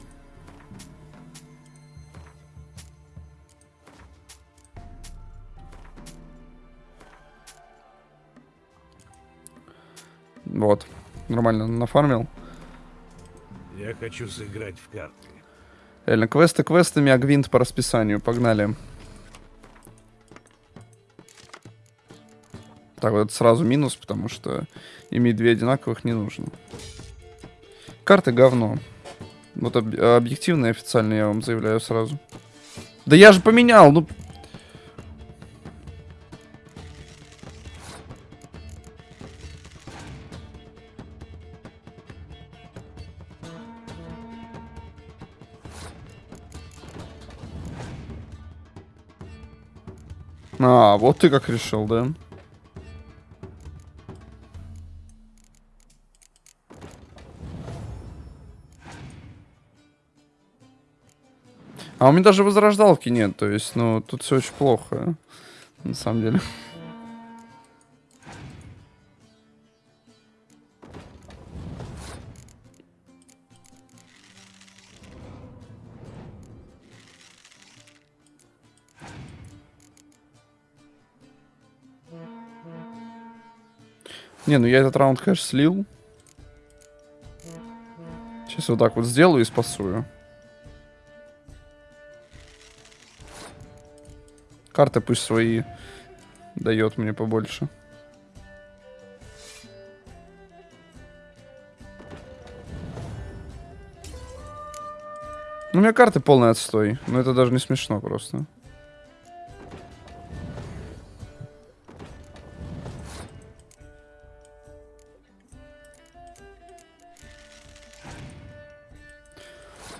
Вот, нормально нафармил. Я хочу сыграть в карты. Реально, квесты квестами, а гвинт по расписанию. Погнали. Так, вот это сразу минус, потому что иметь две одинаковых не нужно. Карты говно. Вот об- объективно и официально я вам заявляю сразу. Да я же поменял, ну... А, вот ты как решил, да? А у меня даже возрождалки нет, то есть, ну, тут все очень плохо, на самом деле. Не, ну я этот раунд, конечно, слил. Сейчас вот так вот сделаю и спасую. Карты пусть свои дает мне побольше. Ну, у меня карты полный отстой. Но это даже не смешно просто.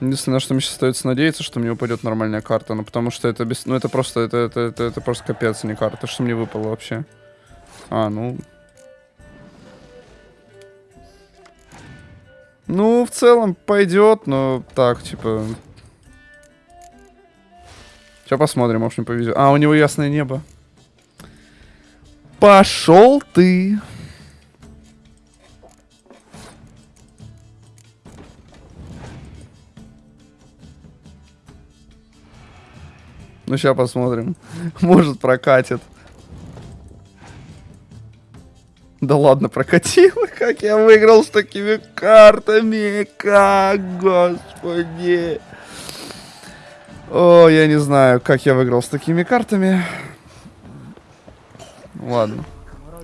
Единственное, на что мне сейчас остается надеяться, что мне упадет нормальная карта. Ну, потому что это без... Ну, это просто... Это, это, это, это просто капец, а не карта. Что мне выпало вообще? А, ну... Ну, в целом, пойдет, но так, типа... Сейчас посмотрим, может, мне повезет. А, у него ясное небо. Пошел ты! Ну, сейчас посмотрим. [LAUGHS] Может, прокатит. Да ладно, прокатило. [LAUGHS] Как я выиграл с такими картами. Как, господи. О, я не знаю, как я выиграл с такими картами. Ладно. А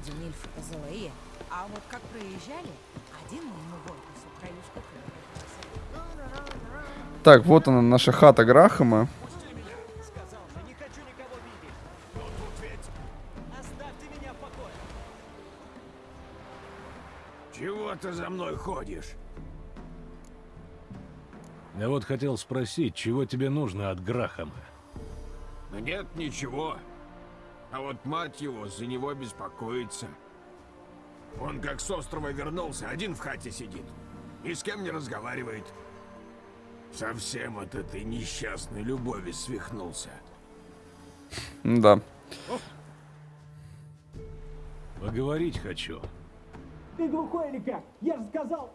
Так, вот она, наша хата Грахама. Ты за мной ходишь? Я вот хотел спросить, чего тебе нужно от Грахама? Да нет, ничего. А вот мать его за него беспокоится. Он как с острова вернулся, один в хате сидит. Ни с кем не разговаривает. Совсем от этой несчастной любови свихнулся. Да. Поговорить хочу. Ты глухой или как? Я же сказал...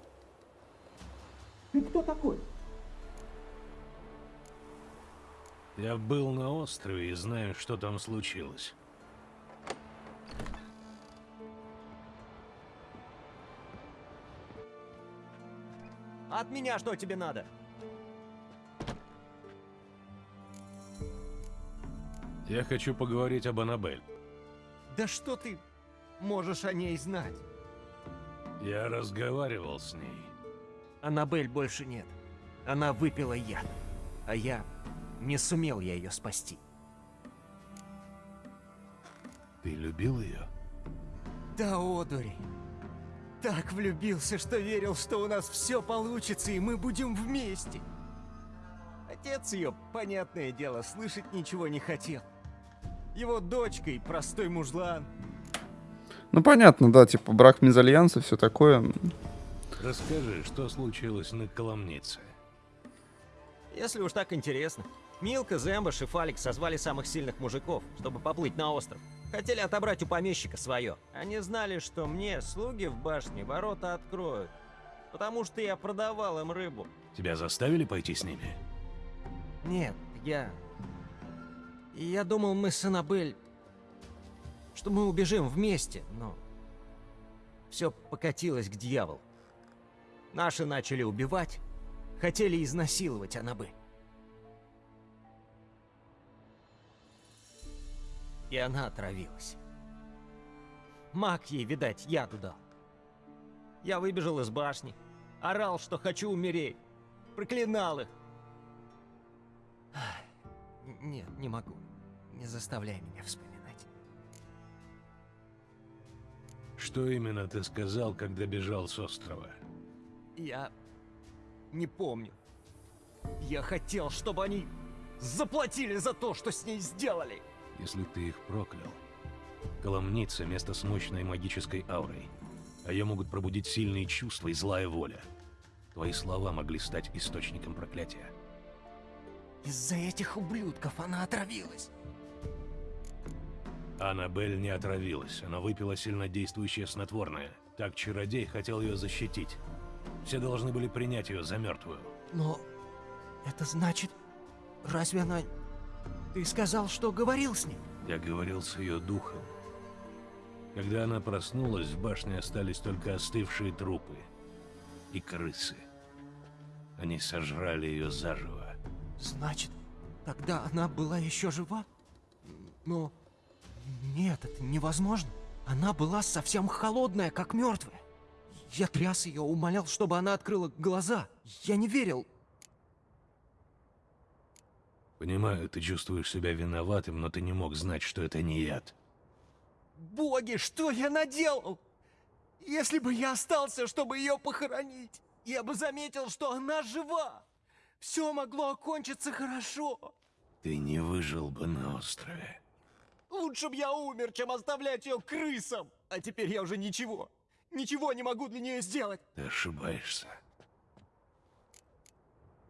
Ты кто такой? Я был на острове и знаю, что там случилось. От меня что тебе надо? Я хочу поговорить об Аннабель. Да что ты можешь о ней знать? Я разговаривал с ней. Аннабель больше нет. Она выпила яд. А я не сумел я ее спасти. Ты любил ее? Да, одури. Так влюбился, что верил, что у нас все получится, и мы будем вместе. Отец ее, понятное дело, слышать ничего не хотел. Его дочка и простой мужлан. Ну, понятно, да, типа брак мезальянса, все такое. Расскажи, что случилось на Коломнице? Если уж так интересно. Милка, Зембаш и Фалик созвали самых сильных мужиков, чтобы поплыть на остров. Хотели отобрать у помещика свое. Они знали, что мне слуги в башне ворота откроют. Потому что я продавал им рыбу. Тебя заставили пойти с ними? Нет, я... Я думал, мы с Аннабель... Что мы убежим вместе, но... Все покатилось к дьяволу. Наши начали убивать, хотели изнасиловать Аннабель. И она отравилась. Маг ей, видать, яду дал. Я выбежал из башни, орал, что хочу умереть, проклинал их. Нет, не могу. Не заставляй меня вспоминать. Что именно ты сказал, когда бежал с острова? Я не помню. Я хотел, чтобы они заплатили за то, что с ней сделали. Если ты их проклял. Коломница — место с мощной магической аурой. А ее могут пробудить сильные чувства и злая воля. Твои слова могли стать источником проклятия. Из-за этих ублюдков она отравилась. Аннабель не отравилась, она выпила сильнодействующее снотворное. Так чародей хотел ее защитить. Все должны были принять ее за мертвую. Но это значит... Разве она... Ты сказал, что говорил с ней? Я говорил с ее духом. Когда она проснулась, в башне остались только остывшие трупы и крысы. Они сожрали ее заживо. Значит, тогда она была еще жива? Но... Нет, это невозможно. Она была совсем холодная, как мертвая. Я тряс ее, умолял, чтобы она открыла глаза. Я не верил. Понимаю, ты чувствуешь себя виноватым, но ты не мог знать, что это не яд. Боги, что я наделал? Если бы я остался, чтобы ее похоронить, я бы заметил, что она жива. Все могло окончиться хорошо. Ты не выжил бы на острове. Лучше бы я умер, чем оставлять ее крысам. А теперь я уже ничего, ничего не могу для нее сделать. Ты ошибаешься.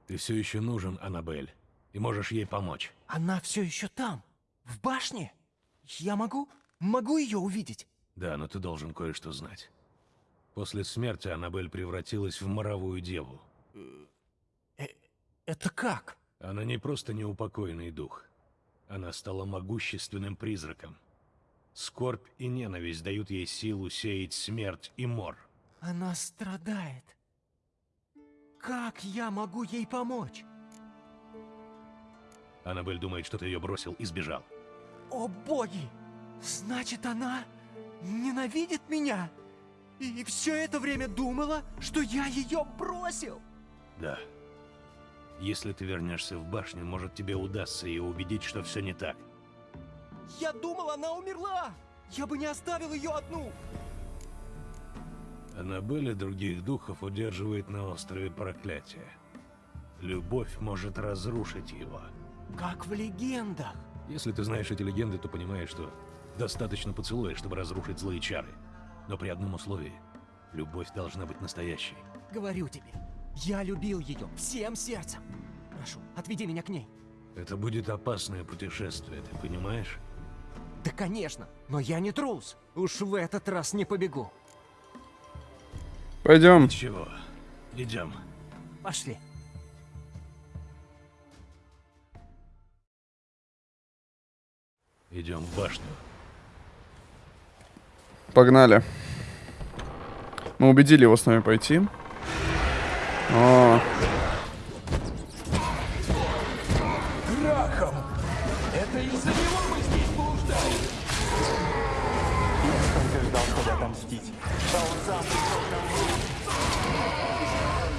Ты все еще нужен, Аннабель, и можешь ей помочь. Она все еще там, в башне. Я могу, могу ее увидеть. Да, но ты должен кое-что знать. После смерти Аннабель превратилась в моровую деву. Это как? Она не просто неупокоенный дух. Она стала могущественным призраком. Скорбь и ненависть дают ей силу сеять смерть и мор. Она страдает. Как я могу ей помочь? Аннабель думает, что ты ее бросил и сбежал. О боги! Значит, она ненавидит меня? И все это время думала, что я ее бросил? Да. Если ты вернешься в башню, может тебе удастся ее убедить, что все не так. Я думал, она умерла! Я бы не оставил ее одну! Аннабель и других духов удерживает на острове проклятие. Любовь может разрушить его. Как в легендах. Если ты знаешь эти легенды, то понимаешь, что достаточно поцелуя, чтобы разрушить злые чары. Но при одном условии. Любовь должна быть настоящей. Говорю тебе, я любил ее всем сердцем. Прошу, отведи меня к ней. Это будет опасное путешествие, ты понимаешь? Да, конечно, но я не трус. Уж в этот раз не побегу. Пойдем. Ничего, идем. Пошли. Идем в башню. Погнали. Мы убедили его с нами пойти. О, Грахом! Это из-за него мы здесь блуждали! Я столько ждал, чтобы отомстить. А он сам пришел ко мне.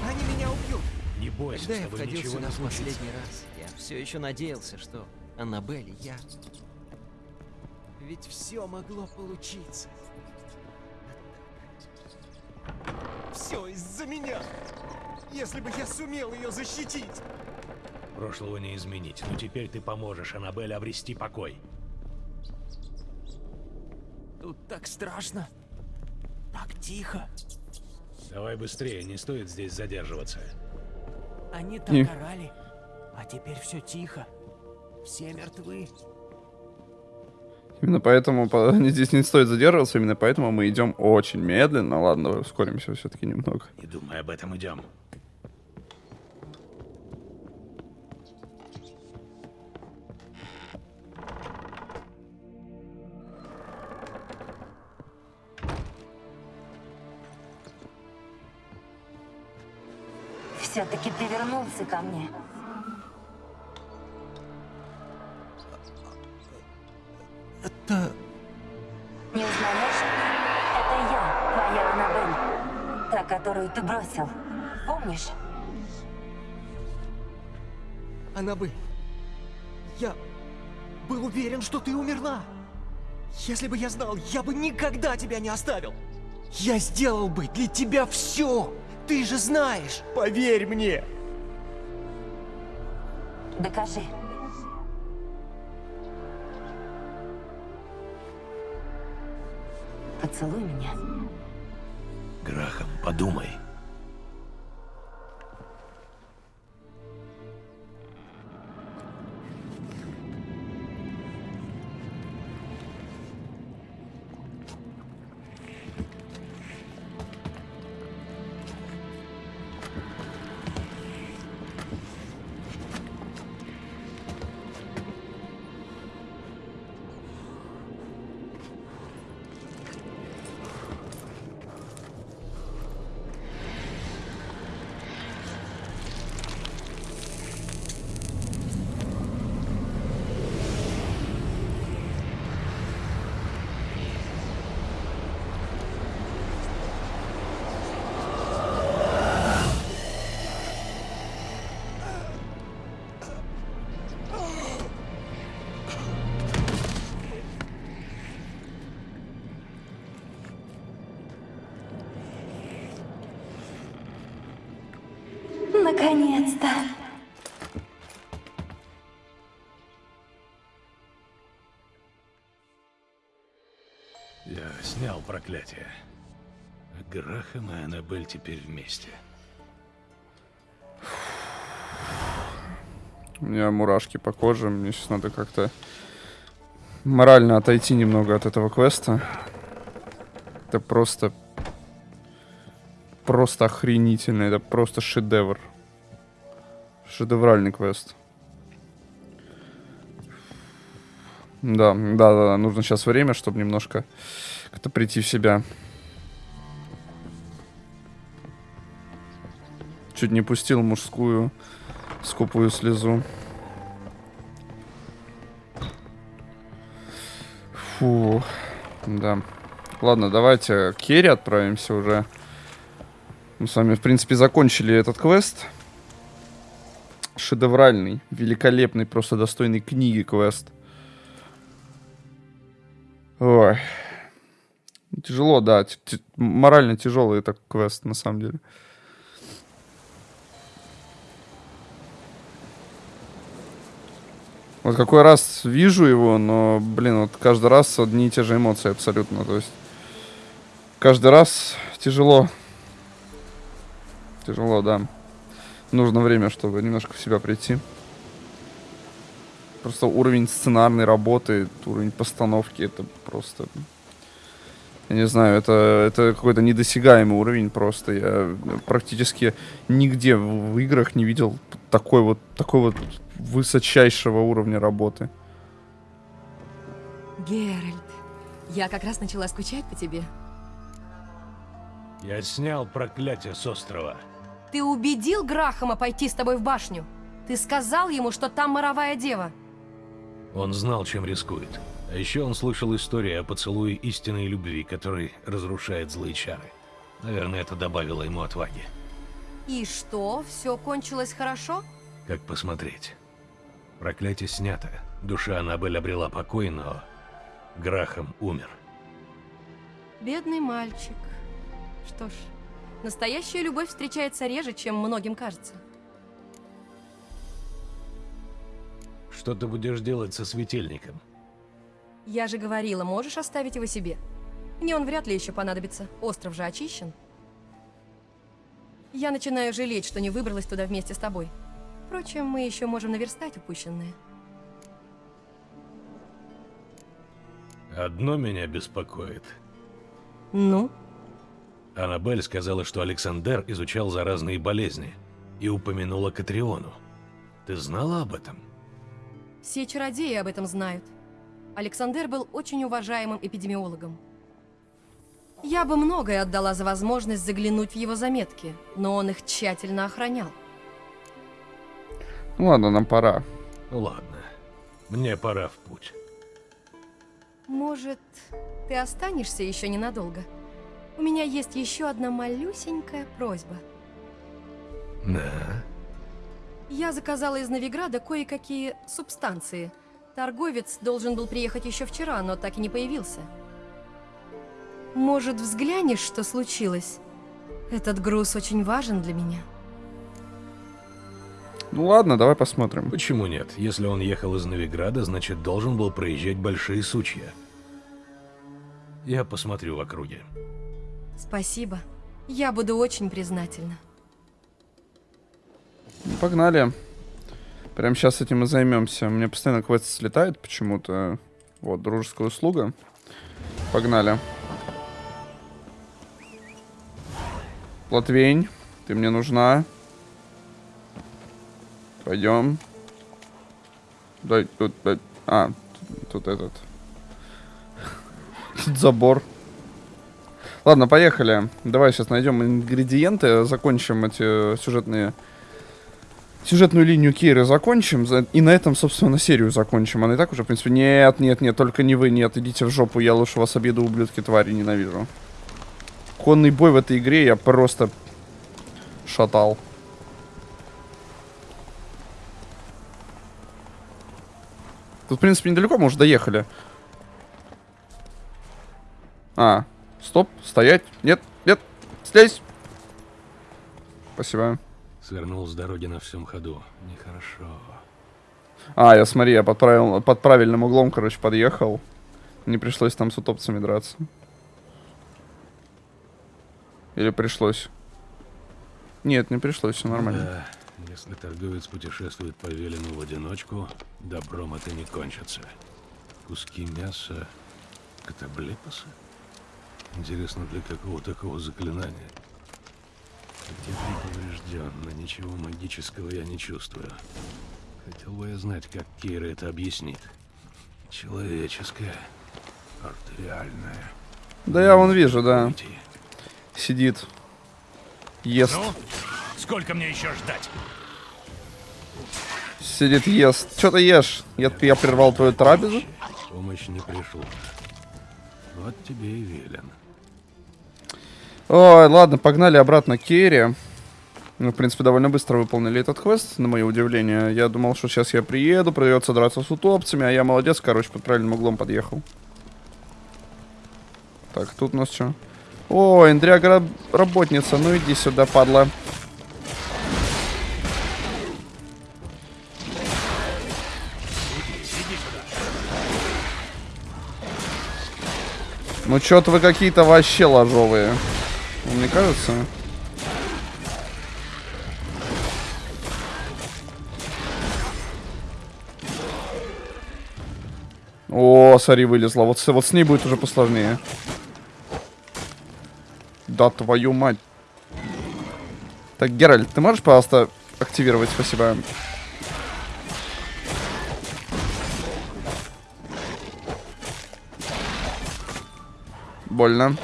Они меня убьют. Не бойся, Когда я входил сюда в последний раз, я все еще надеялся, что Аннабель и я... Ведь все могло получиться. Все из-за меня. Если бы я сумел ее защитить. Прошлого не изменить, но теперь ты поможешь Аннабель обрести покой. Тут так страшно. Так тихо. Давай быстрее, не стоит здесь задерживаться. Они так И- орали, а теперь все тихо. Все мертвы. именно поэтому по- [LAUGHS] здесь не стоит задерживаться, именно поэтому мы идем очень медленно. Ладно, ускоримся все-таки немного. Не думай об этом, идем. Все-таки ты вернулся ко мне. Это... Не узнаешь? Это я, твоя Аннабель. Та, которую ты бросил. Помнишь? Аннабель, я был уверен, что ты умерла. Если бы я знал, я бы никогда тебя не оставил. Я сделал бы для тебя все. Ты же знаешь, поверь мне. Докажи. Поцелуй меня. Грахам, подумай. Наконец-то! Я снял проклятие. Грахам и Аннабель теперь вместе. У меня мурашки по коже, мне сейчас надо как-то морально отойти немного от этого квеста. Это просто... Просто охренительно, это просто шедевр. Шедевральный квест. Да, да, да. Нужно сейчас время, чтобы немножко как-то прийти в себя. Чуть не пустил мужскую скупую слезу. Фу, да. Ладно, давайте к Керри отправимся уже. Мы с вами, в принципе, закончили этот квест. Шедевральный, великолепный, просто достойный книги квест. Ой. Тяжело, да. Т морально тяжелый это квест, на самом деле. Вот какой раз вижу его, но, блин, вот каждый раз одни и те же эмоции абсолютно. То есть каждый раз тяжело. Тяжело, да. Нужно время, чтобы немножко в себя прийти. Просто уровень сценарной работы, уровень постановки, это просто... Я не знаю, это, это какой-то недосягаемый уровень просто. Я практически нигде в, в играх не видел такой вот, такой вот высочайшего уровня работы. Геральт, я как раз начала скучать по тебе. Я снял проклятие с острова. Ты убедил Грахама пойти с тобой в башню? Ты сказал ему, что там моровая дева? Он знал, чем рискует. А еще он слышал истории о поцелуе истинной любви, который разрушает злые чары. Наверное, это добавило ему отваги. И что, все кончилось хорошо? Как посмотреть. Проклятие снято. Душа Аннабель обрела покой, но Грахам умер. Бедный мальчик. Что ж, настоящая любовь встречается реже, чем многим кажется. Что ты будешь делать со светильником? Я же говорила, можешь оставить его себе. Мне он вряд ли еще понадобится. Остров же очищен. Я начинаю жалеть, что не выбралась туда вместе с тобой. Впрочем, мы еще можем наверстать упущенное. Одно меня беспокоит. Ну? Аннабель сказала, что Александр изучал заразные болезни и упомянула Катриону. Ты знала об этом? Все чародеи об этом знают. Александр был очень уважаемым эпидемиологом. Я бы многое отдала за возможность заглянуть в его заметки, но он их тщательно охранял. Ну ладно, нам пора. Ладно, мне пора в путь. Может, ты останешься еще ненадолго? У меня есть еще одна малюсенькая просьба. Да. Я заказала из Новиграда кое-какие субстанции. Торговец должен был приехать еще вчера, но так и не появился. Может, взглянешь, что случилось? Этот груз очень важен для меня. Ну ладно, давай посмотрим. Почему нет? Если он ехал из Новиграда, значит должен был проезжать большие сучья. Я посмотрю в округе. Спасибо. Я буду очень признательна. Погнали. Прям сейчас этим и займемся. Меня постоянно квест слетает почему-то. Вот, дружеская услуга. Погнали. Латвень, ты мне нужна. Пойдем. Дай, тут, дай. А, тут, этот. [LAUGHS] Забор. Ладно, поехали. Давай сейчас найдем ингредиенты, закончим эти сюжетные... Сюжетную линию Кейры закончим, и на этом, собственно, серию закончим. Она и так уже, в принципе, нет, нет, нет, только не вы, нет, идите в жопу, я лучше вас обеду, ублюдки, твари, ненавижу. Конный бой в этой игре я просто шатал. Тут, в принципе, недалеко мы уже доехали. А, стоп, стоять. Нет, нет, слезь. Спасибо. Свернул с дороги на всем ходу. Нехорошо. А, я смотри, я под, правил, под правильным углом, короче, подъехал. Не пришлось там с утопцами драться. Или пришлось? Нет, не пришлось, все нормально. Да, если торговец путешествует по Велину в одиночку, добром это не кончится. Куски мяса, катаблепосы? Интересно, для какого такого заклинания? Ты поврежден, но ничего магического я не чувствую. Хотел бы я знать, как Кейра это объяснит. Человеческое, артериальное. Да я вон вижу, да. Сидит. Ест. Ну, сколько мне еще ждать? Сидит, ест. Что ты ешь? Я, я прервал твою трапезу? Помощь не пришла. Вот тебе и велен. Ой, ладно, погнали обратно к Керри. Мы, в принципе, довольно быстро выполнили этот квест, на мое удивление. Я думал, что сейчас я приеду, придется драться с утопцами, а я молодец, короче, под правильным углом подъехал. Так, тут у нас что? О, Эндряга работница, ну иди сюда, падла. Ну что-то вы какие-то вообще ложовые. Мне кажется. О, смотри, вылезла. Вот, вот с ней будет уже посложнее. Да твою мать. Так, Геральт, ты можешь, пожалуйста, активировать? Спасибо. Больно.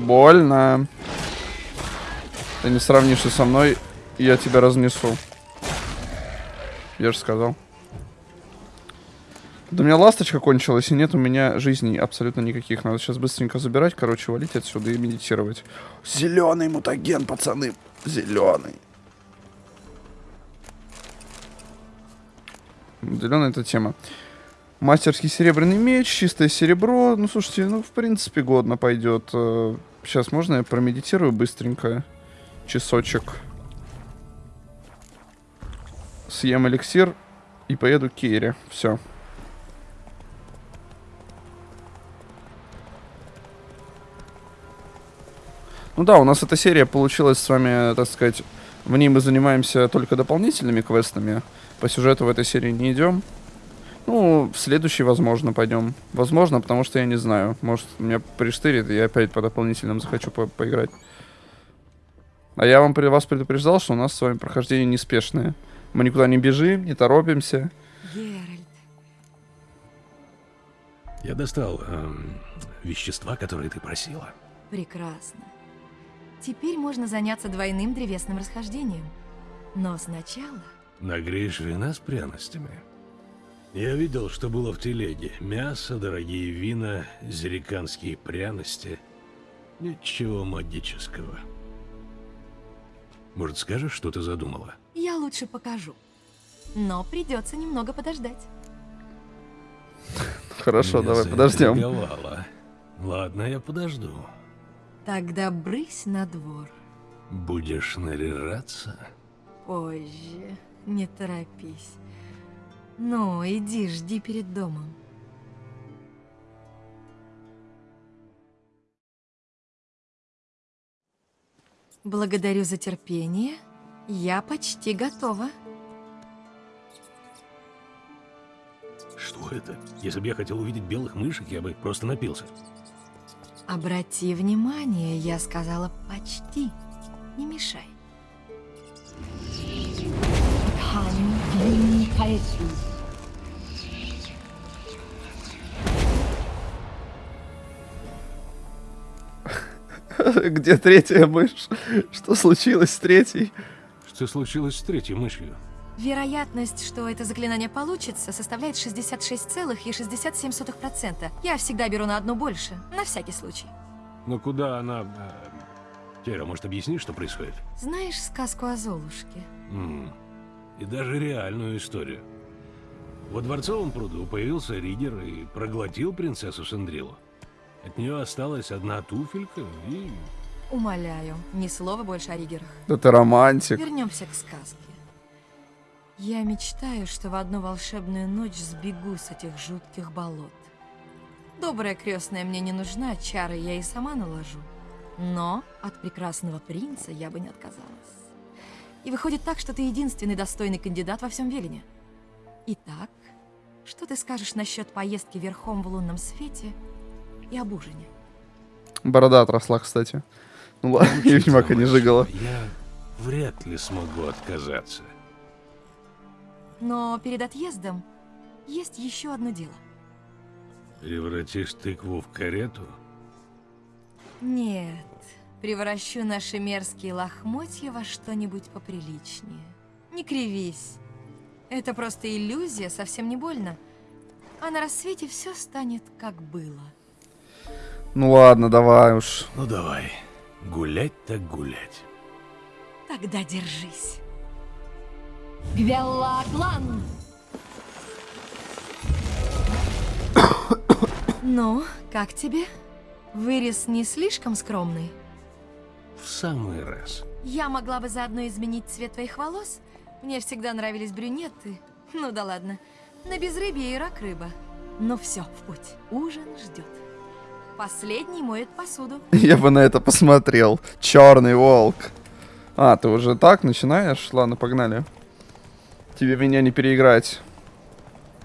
Больно. Ты не сравнишься со мной, я тебя разнесу. Я же сказал. Да у меня ласточка кончилась, и нет у меня жизней абсолютно никаких. Надо сейчас быстренько забирать, короче, валить отсюда и медитировать. Зеленый мутаген, пацаны. Зеленый. Зеленая эта тема. Мастерский серебряный меч, чистое серебро. Ну, слушайте, ну, в принципе, годно пойдет. Сейчас можно я промедитирую быстренько? Часочек. Съем эликсир и поеду к Кейре. Все. Ну да, у нас эта серия получилась с вами, так сказать, в ней мы занимаемся только дополнительными квестами. По сюжету в этой серии не идем. Ну, в следующий, возможно, пойдем. Возможно, потому что я не знаю. Может, меня приштырит, и я опять по дополнительным захочу по поиграть. А я вам при вас предупреждал, что у нас с вами прохождение неспешное. Мы никуда не бежим, не торопимся. Геральт. Я достал эм, вещества, которые ты просила. Прекрасно. Теперь можно заняться двойным древесным расхождением. Но сначала... Нагреешь вина с пряностями. Я видел, что было в телеге. Мясо, дорогие вина, зериканские пряности. Ничего магического. Может, скажешь, что ты задумала? Я лучше покажу. Но придется немного подождать. [LAUGHS] Хорошо, Меня давай подождем. Ладно, я подожду. Тогда брысь на двор. Будешь наряжаться? Позже. Не торопись. Ну, иди, жди перед домом. Благодарю за терпение. Я почти готова. Что это? Если бы я хотел увидеть белых мышек, я бы просто напился. Обрати внимание, я сказала почти. Не мешай. [LAUGHS] Где третья мышь? Что случилось с третьей? Что случилось с третьей мышью? Вероятность, что это заклинание получится, составляет 66,67%. Я всегда беру на одну больше, на всякий случай. Но куда она... э, Кера, может, объясни, что происходит? Знаешь сказку о Золушке? М, И даже реальную историю. Во дворцовом пруду появился Ригер и проглотил принцессу Сендрилу. От нее осталась одна туфелька и... Умоляю, ни слова больше о Ригерах. Да ты романтик. Вернемся к сказке. Я мечтаю, что в одну волшебную ночь сбегу с этих жутких болот. Добрая крестная мне не нужна, чары я и сама наложу. Но от прекрасного принца я бы не отказалась. И выходит так, что ты единственный достойный кандидат во всем Велине. Итак, что ты скажешь насчет поездки верхом в лунном свете и об ужине? Борода отросла, кстати. Ну ладно, [LAUGHS] Ведьмака не жигала. Я вряд ли смогу отказаться. Но перед отъездом есть еще одно дело. Превратишь тыкву в карету? Нет, превращу наши мерзкие лохмотья во что-нибудь поприличнее. Не кривись. Это просто иллюзия, совсем не больно. А на рассвете все станет как было. Ну ладно, давай уж. Ну давай, гулять так гулять. Тогда держись. Гвеллаклан! [COUGHS] ну, как тебе? Вырез не слишком скромный? В самый раз. Я могла бы заодно изменить цвет твоих волос. Мне всегда нравились брюнеты. Ну да ладно. На безрыбье и рак рыба. Ну все, в путь. Ужин ждет. Последний моет посуду. [LAUGHS] Я бы на это посмотрел. Черный волк. А, ты уже так начинаешь? Ладно, погнали. Тебе меня не переиграть.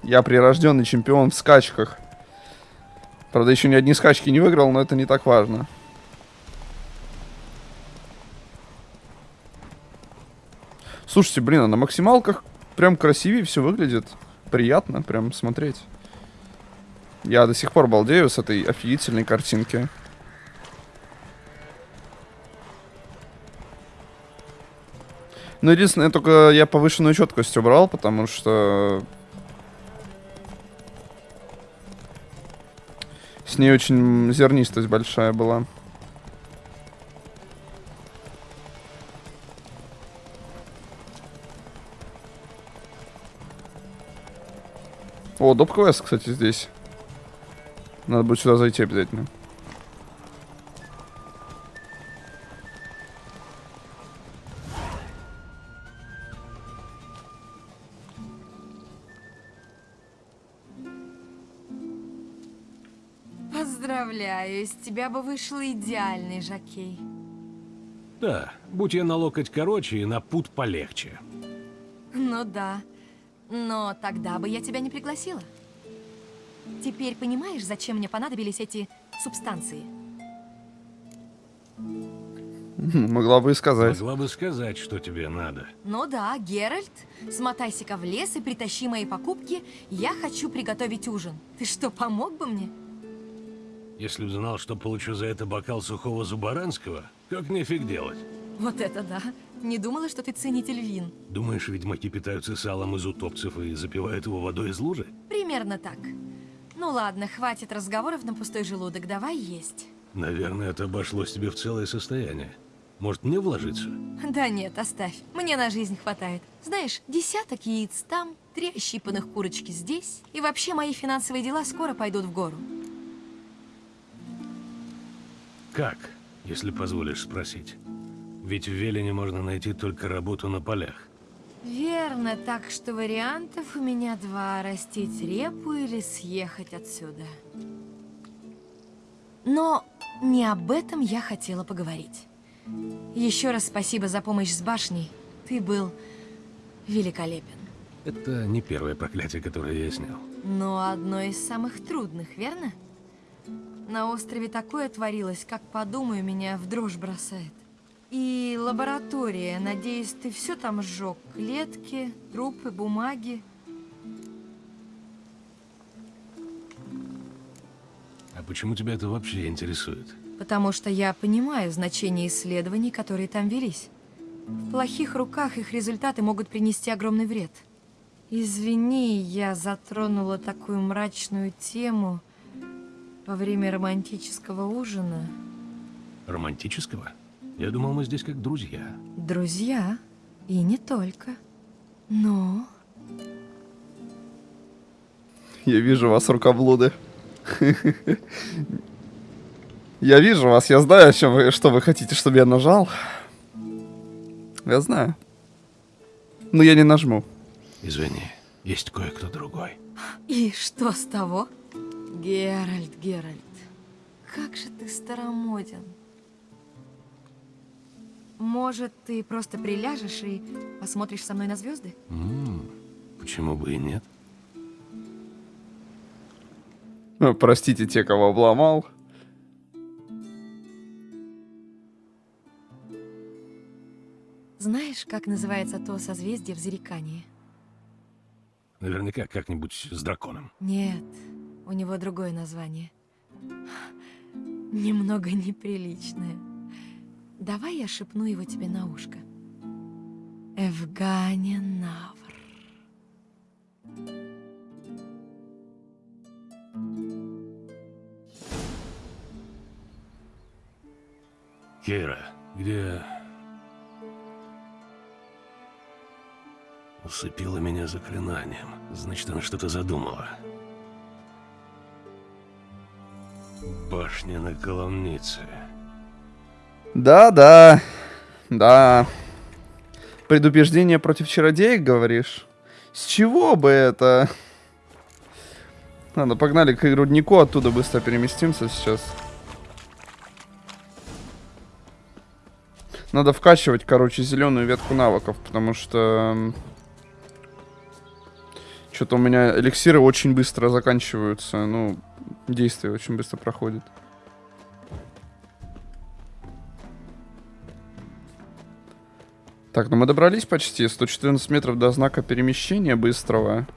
Я прирожденный чемпион в скачках. Правда, еще ни одни скачки не выиграл, но это не так важно. Слушайте, блин, а на максималках прям красивее все выглядит. Приятно прям смотреть. Я до сих пор балдею с этой офигительной картинки. Ну, единственное, только я повышенную четкость убрал, потому что... С ней очень зернистость большая была. О, доп квест, кстати, здесь. Надо будет сюда зайти обязательно. Поздравляю, из тебя бы вышел идеальный жокей. Да, будь я на локоть короче и на пут полегче. Ну да. Но тогда бы я тебя не пригласила. Теперь понимаешь, зачем мне понадобились эти субстанции? [LAUGHS] Могла бы и сказать. Могла бы сказать, что тебе надо. Ну да, Геральт, смотайся-ка в лес и притащи мои покупки. Я хочу приготовить ужин. Ты что, помог бы мне? Если б знал, что получу за это бокал сухого зубаранского, как мне фиг делать? Вот это да. Не думала, что ты ценитель вин. Думаешь, ведьмаки питаются салом из утопцев и запивают его водой из лужи? Примерно так. Ну ладно, хватит разговоров на пустой желудок, давай есть. Наверное, это обошлось тебе в целое состояние. Может, мне вложиться? Да нет, оставь. Мне на жизнь хватает. Знаешь, десяток яиц там, три ощипанных курочки здесь. И вообще мои финансовые дела скоро пойдут в гору. Как, если позволишь спросить? Ведь в Велине можно найти только работу на полях. Верно, так что вариантов у меня два. Растить репу или съехать отсюда. Но не об этом я хотела поговорить. Еще раз спасибо за помощь с башней. Ты был великолепен. Это не первое проклятие, которое я снял. Но одно из самых трудных, верно? На острове такое творилось, как подумаю, меня в дрожь бросает. И лаборатория, надеюсь, ты все там сжег? Клетки, трупы, бумаги? А почему тебя это вообще интересует? Потому что я понимаю значение исследований, которые там велись. В плохих руках их результаты могут принести огромный вред. Извини, я затронула такую мрачную тему во время романтического ужина. Романтического? Я думал, мы здесь как друзья. Друзья, и не только. Но... Я вижу вас, рукоблуды. [LAUGHS] Я вижу вас, я знаю, о чем вы, что вы хотите, чтобы я нажал. Я знаю. Но я не нажму. Извини, есть кое-кто другой. И что с того? Геральт, Геральт, как же ты старомоден. Может, ты просто приляжешь и посмотришь со мной на звезды? М, почему бы и нет? Ну, Простите те, кого обломал. Знаешь, как называется то созвездие в Зарекании? Наверняка как-нибудь с драконом. Нет, у него другое название. Немного неприличное. Давай я шепну его тебе на ушко. Эвгания Навр. Кейра, где... Усыпила меня заклинанием. Значит, она что-то задумала. Башня на коломнице. Да-да, да. Предупреждение против чародеек, говоришь? С чего бы это? Ладно, погнали к руднику, оттуда быстро переместимся сейчас. Надо вкачивать, короче, зеленую ветку навыков, потому что... Что-то у меня эликсиры очень быстро заканчиваются. Ну, действие очень быстро проходит. Так, ну мы добрались почти. 114 метров до знака перемещения быстрого.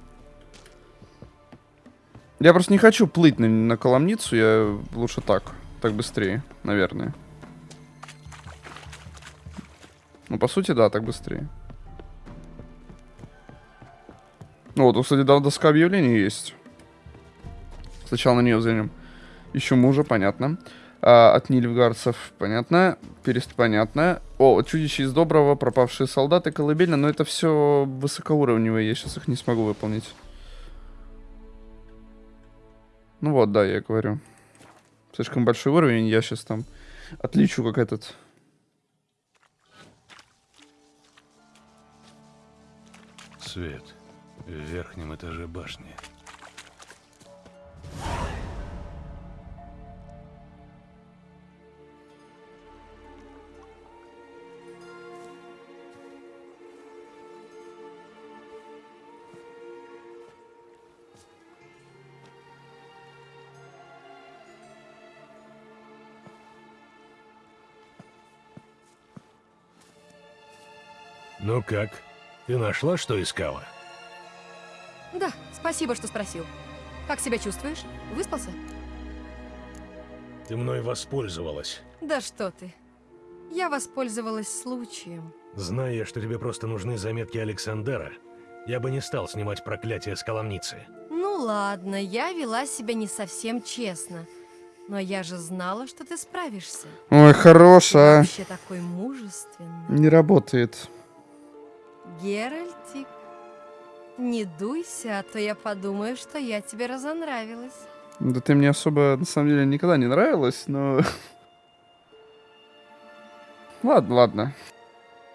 Я просто не хочу плыть на, на Коломницу. Я лучше так. Так быстрее, наверное. Ну, по сути, да, так быстрее. Ну, вот, кстати, да, доска объявлений есть. Сначала на нее взглянем. Ищу мужа, понятно. А, от нильфгарцев, понятно. Перест, понятно. О, чудище из доброго, пропавшие солдаты, колыбельно. Но это все высокоуровневые, я сейчас их не смогу выполнить. Ну вот, да, я говорю. Слишком большой уровень, я сейчас там отличу как этот... Свет в верхнем этаже башни. Ну как? Ты нашла, что искала? Да, спасибо, что спросил. Как себя чувствуешь? Выспался? Ты мной воспользовалась. Да что ты. Я воспользовалась случаем. Зная, что тебе просто нужны заметки Александера, я бы не стал снимать проклятие с коломницы. Ну ладно, я вела себя не совсем честно. Но я же знала, что ты справишься. Ой, хорош, Ты а. вообще такой мужественный. Не работает. Геральтик, не дуйся, а то я подумаю, что я тебе разонравилась. Да ты мне особо, на самом деле, никогда не нравилась, но... [LAUGHS] Ладно, ладно.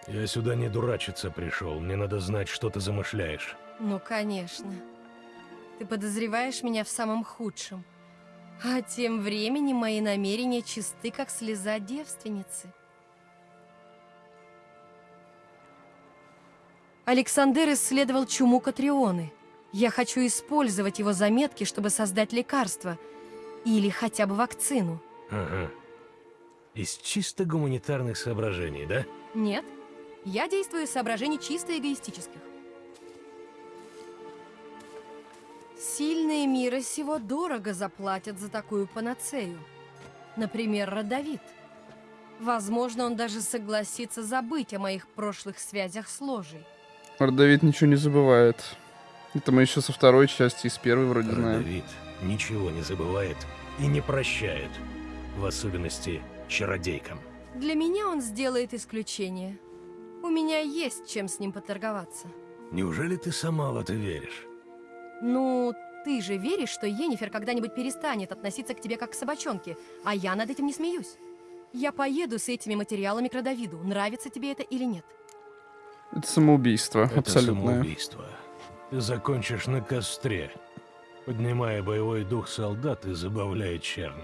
Я сюда не дурачиться пришел. Мне надо знать, что ты замышляешь. Ну, конечно. Ты подозреваешь меня в самом худшем. А тем временем мои намерения чисты, как слеза девственницы. Александр исследовал чуму Катрионы. Я хочу использовать его заметки, чтобы создать лекарство. Или хотя бы вакцину. Ага. Из чисто гуманитарных соображений, да? Нет, я действую из соображений чисто эгоистических. Сильные мира сего дорого заплатят за такую панацею. Например, Родовид. Возможно, он даже согласится забыть о моих прошлых связях с ложей. Родовид ничего не забывает. Это мы еще со второй части, из первой вроде знаем. Родовид ничего не забывает и не прощает. В особенности чародейкам. Для меня он сделает исключение. У меня есть чем с ним поторговаться. Неужели ты сама в это веришь? Ну, ты же веришь, что Енифер когда-нибудь перестанет относиться к тебе как к собачонке, а я над этим не смеюсь. Я поеду с этими материалами к Родовиду, нравится тебе это или нет. Это самоубийство, Это абсолютное. самоубийство. Ты закончишь на костре. поднимая боевой дух солдат и забавляя чернь.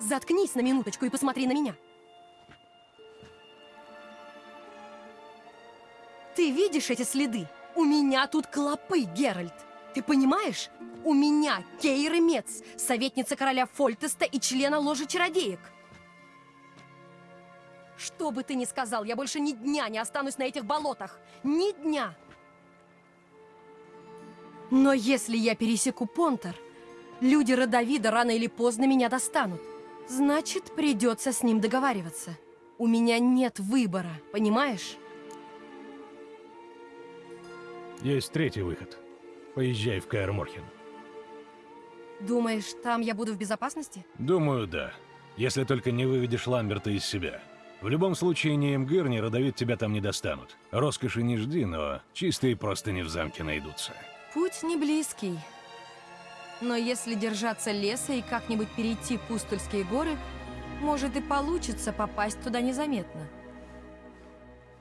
Заткнись на минуточку и посмотри на меня. Ты видишь эти следы? У меня тут клопы, Геральт. Ты понимаешь? У меня Кейры Мец, советница короля Фольтеста и члена ложи чародеек. Что бы ты ни сказал, я больше ни дня не останусь на этих болотах. Ни дня. Но если я пересеку Понтер, люди Родовида рано или поздно меня достанут. Значит, придется с ним договариваться. У меня нет выбора, понимаешь? Есть третий выход. Поезжай в Каэр Морхен. Думаешь, там я буду в безопасности? Думаю, да. Если только не выведешь Ламберта из себя. В любом случае, ни МГР, ни Родовид тебя там не достанут. Роскоши не жди, но чистые просто не в замке найдутся. Путь не близкий. Но если держаться леса и как-нибудь перейти Пустульские горы, может и получится попасть туда незаметно.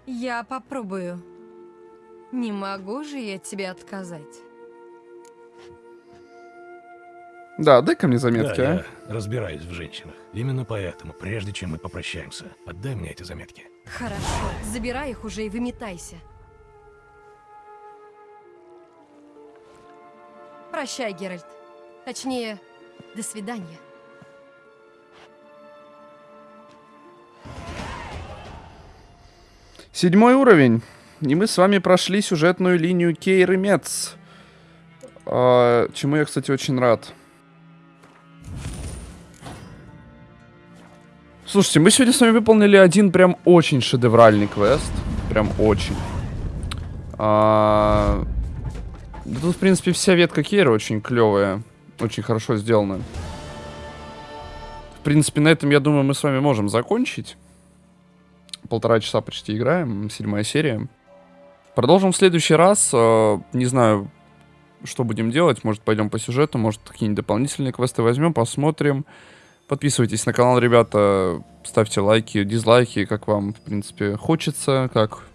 Я попробую. Не могу же я тебе отказать. Да, дай-ка мне заметки, да, а. я разбираюсь в женщинах. Именно поэтому, прежде чем мы попрощаемся, отдай мне эти заметки. Хорошо, забирай их уже и выметайся. Прощай, Геральт. Точнее, до свидания. Седьмой уровень. И мы с вами прошли сюжетную линию Кейры Мец. А, чему я, кстати, очень рад. Слушайте, мы сегодня с вами выполнили один прям очень шедевральный квест. Прям очень. А... Тут, в принципе, вся ветка Кейра очень клевая. Очень хорошо сделана. В принципе, на этом, я думаю, мы с вами можем закончить. Полтора часа почти играем. Седьмая серия. Продолжим в следующий раз. Э, не знаю, что будем делать. Может, пойдем по сюжету, может, какие-нибудь дополнительные квесты возьмем, посмотрим. Подписывайтесь на канал, ребята. Ставьте лайки, дизлайки, как вам, в принципе, хочется, как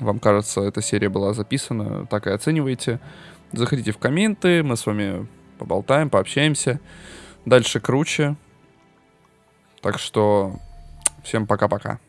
вам кажется, эта серия была записана, так и оценивайте. Заходите в комменты, мы с вами поболтаем, пообщаемся. Дальше круче. Так что всем пока-пока.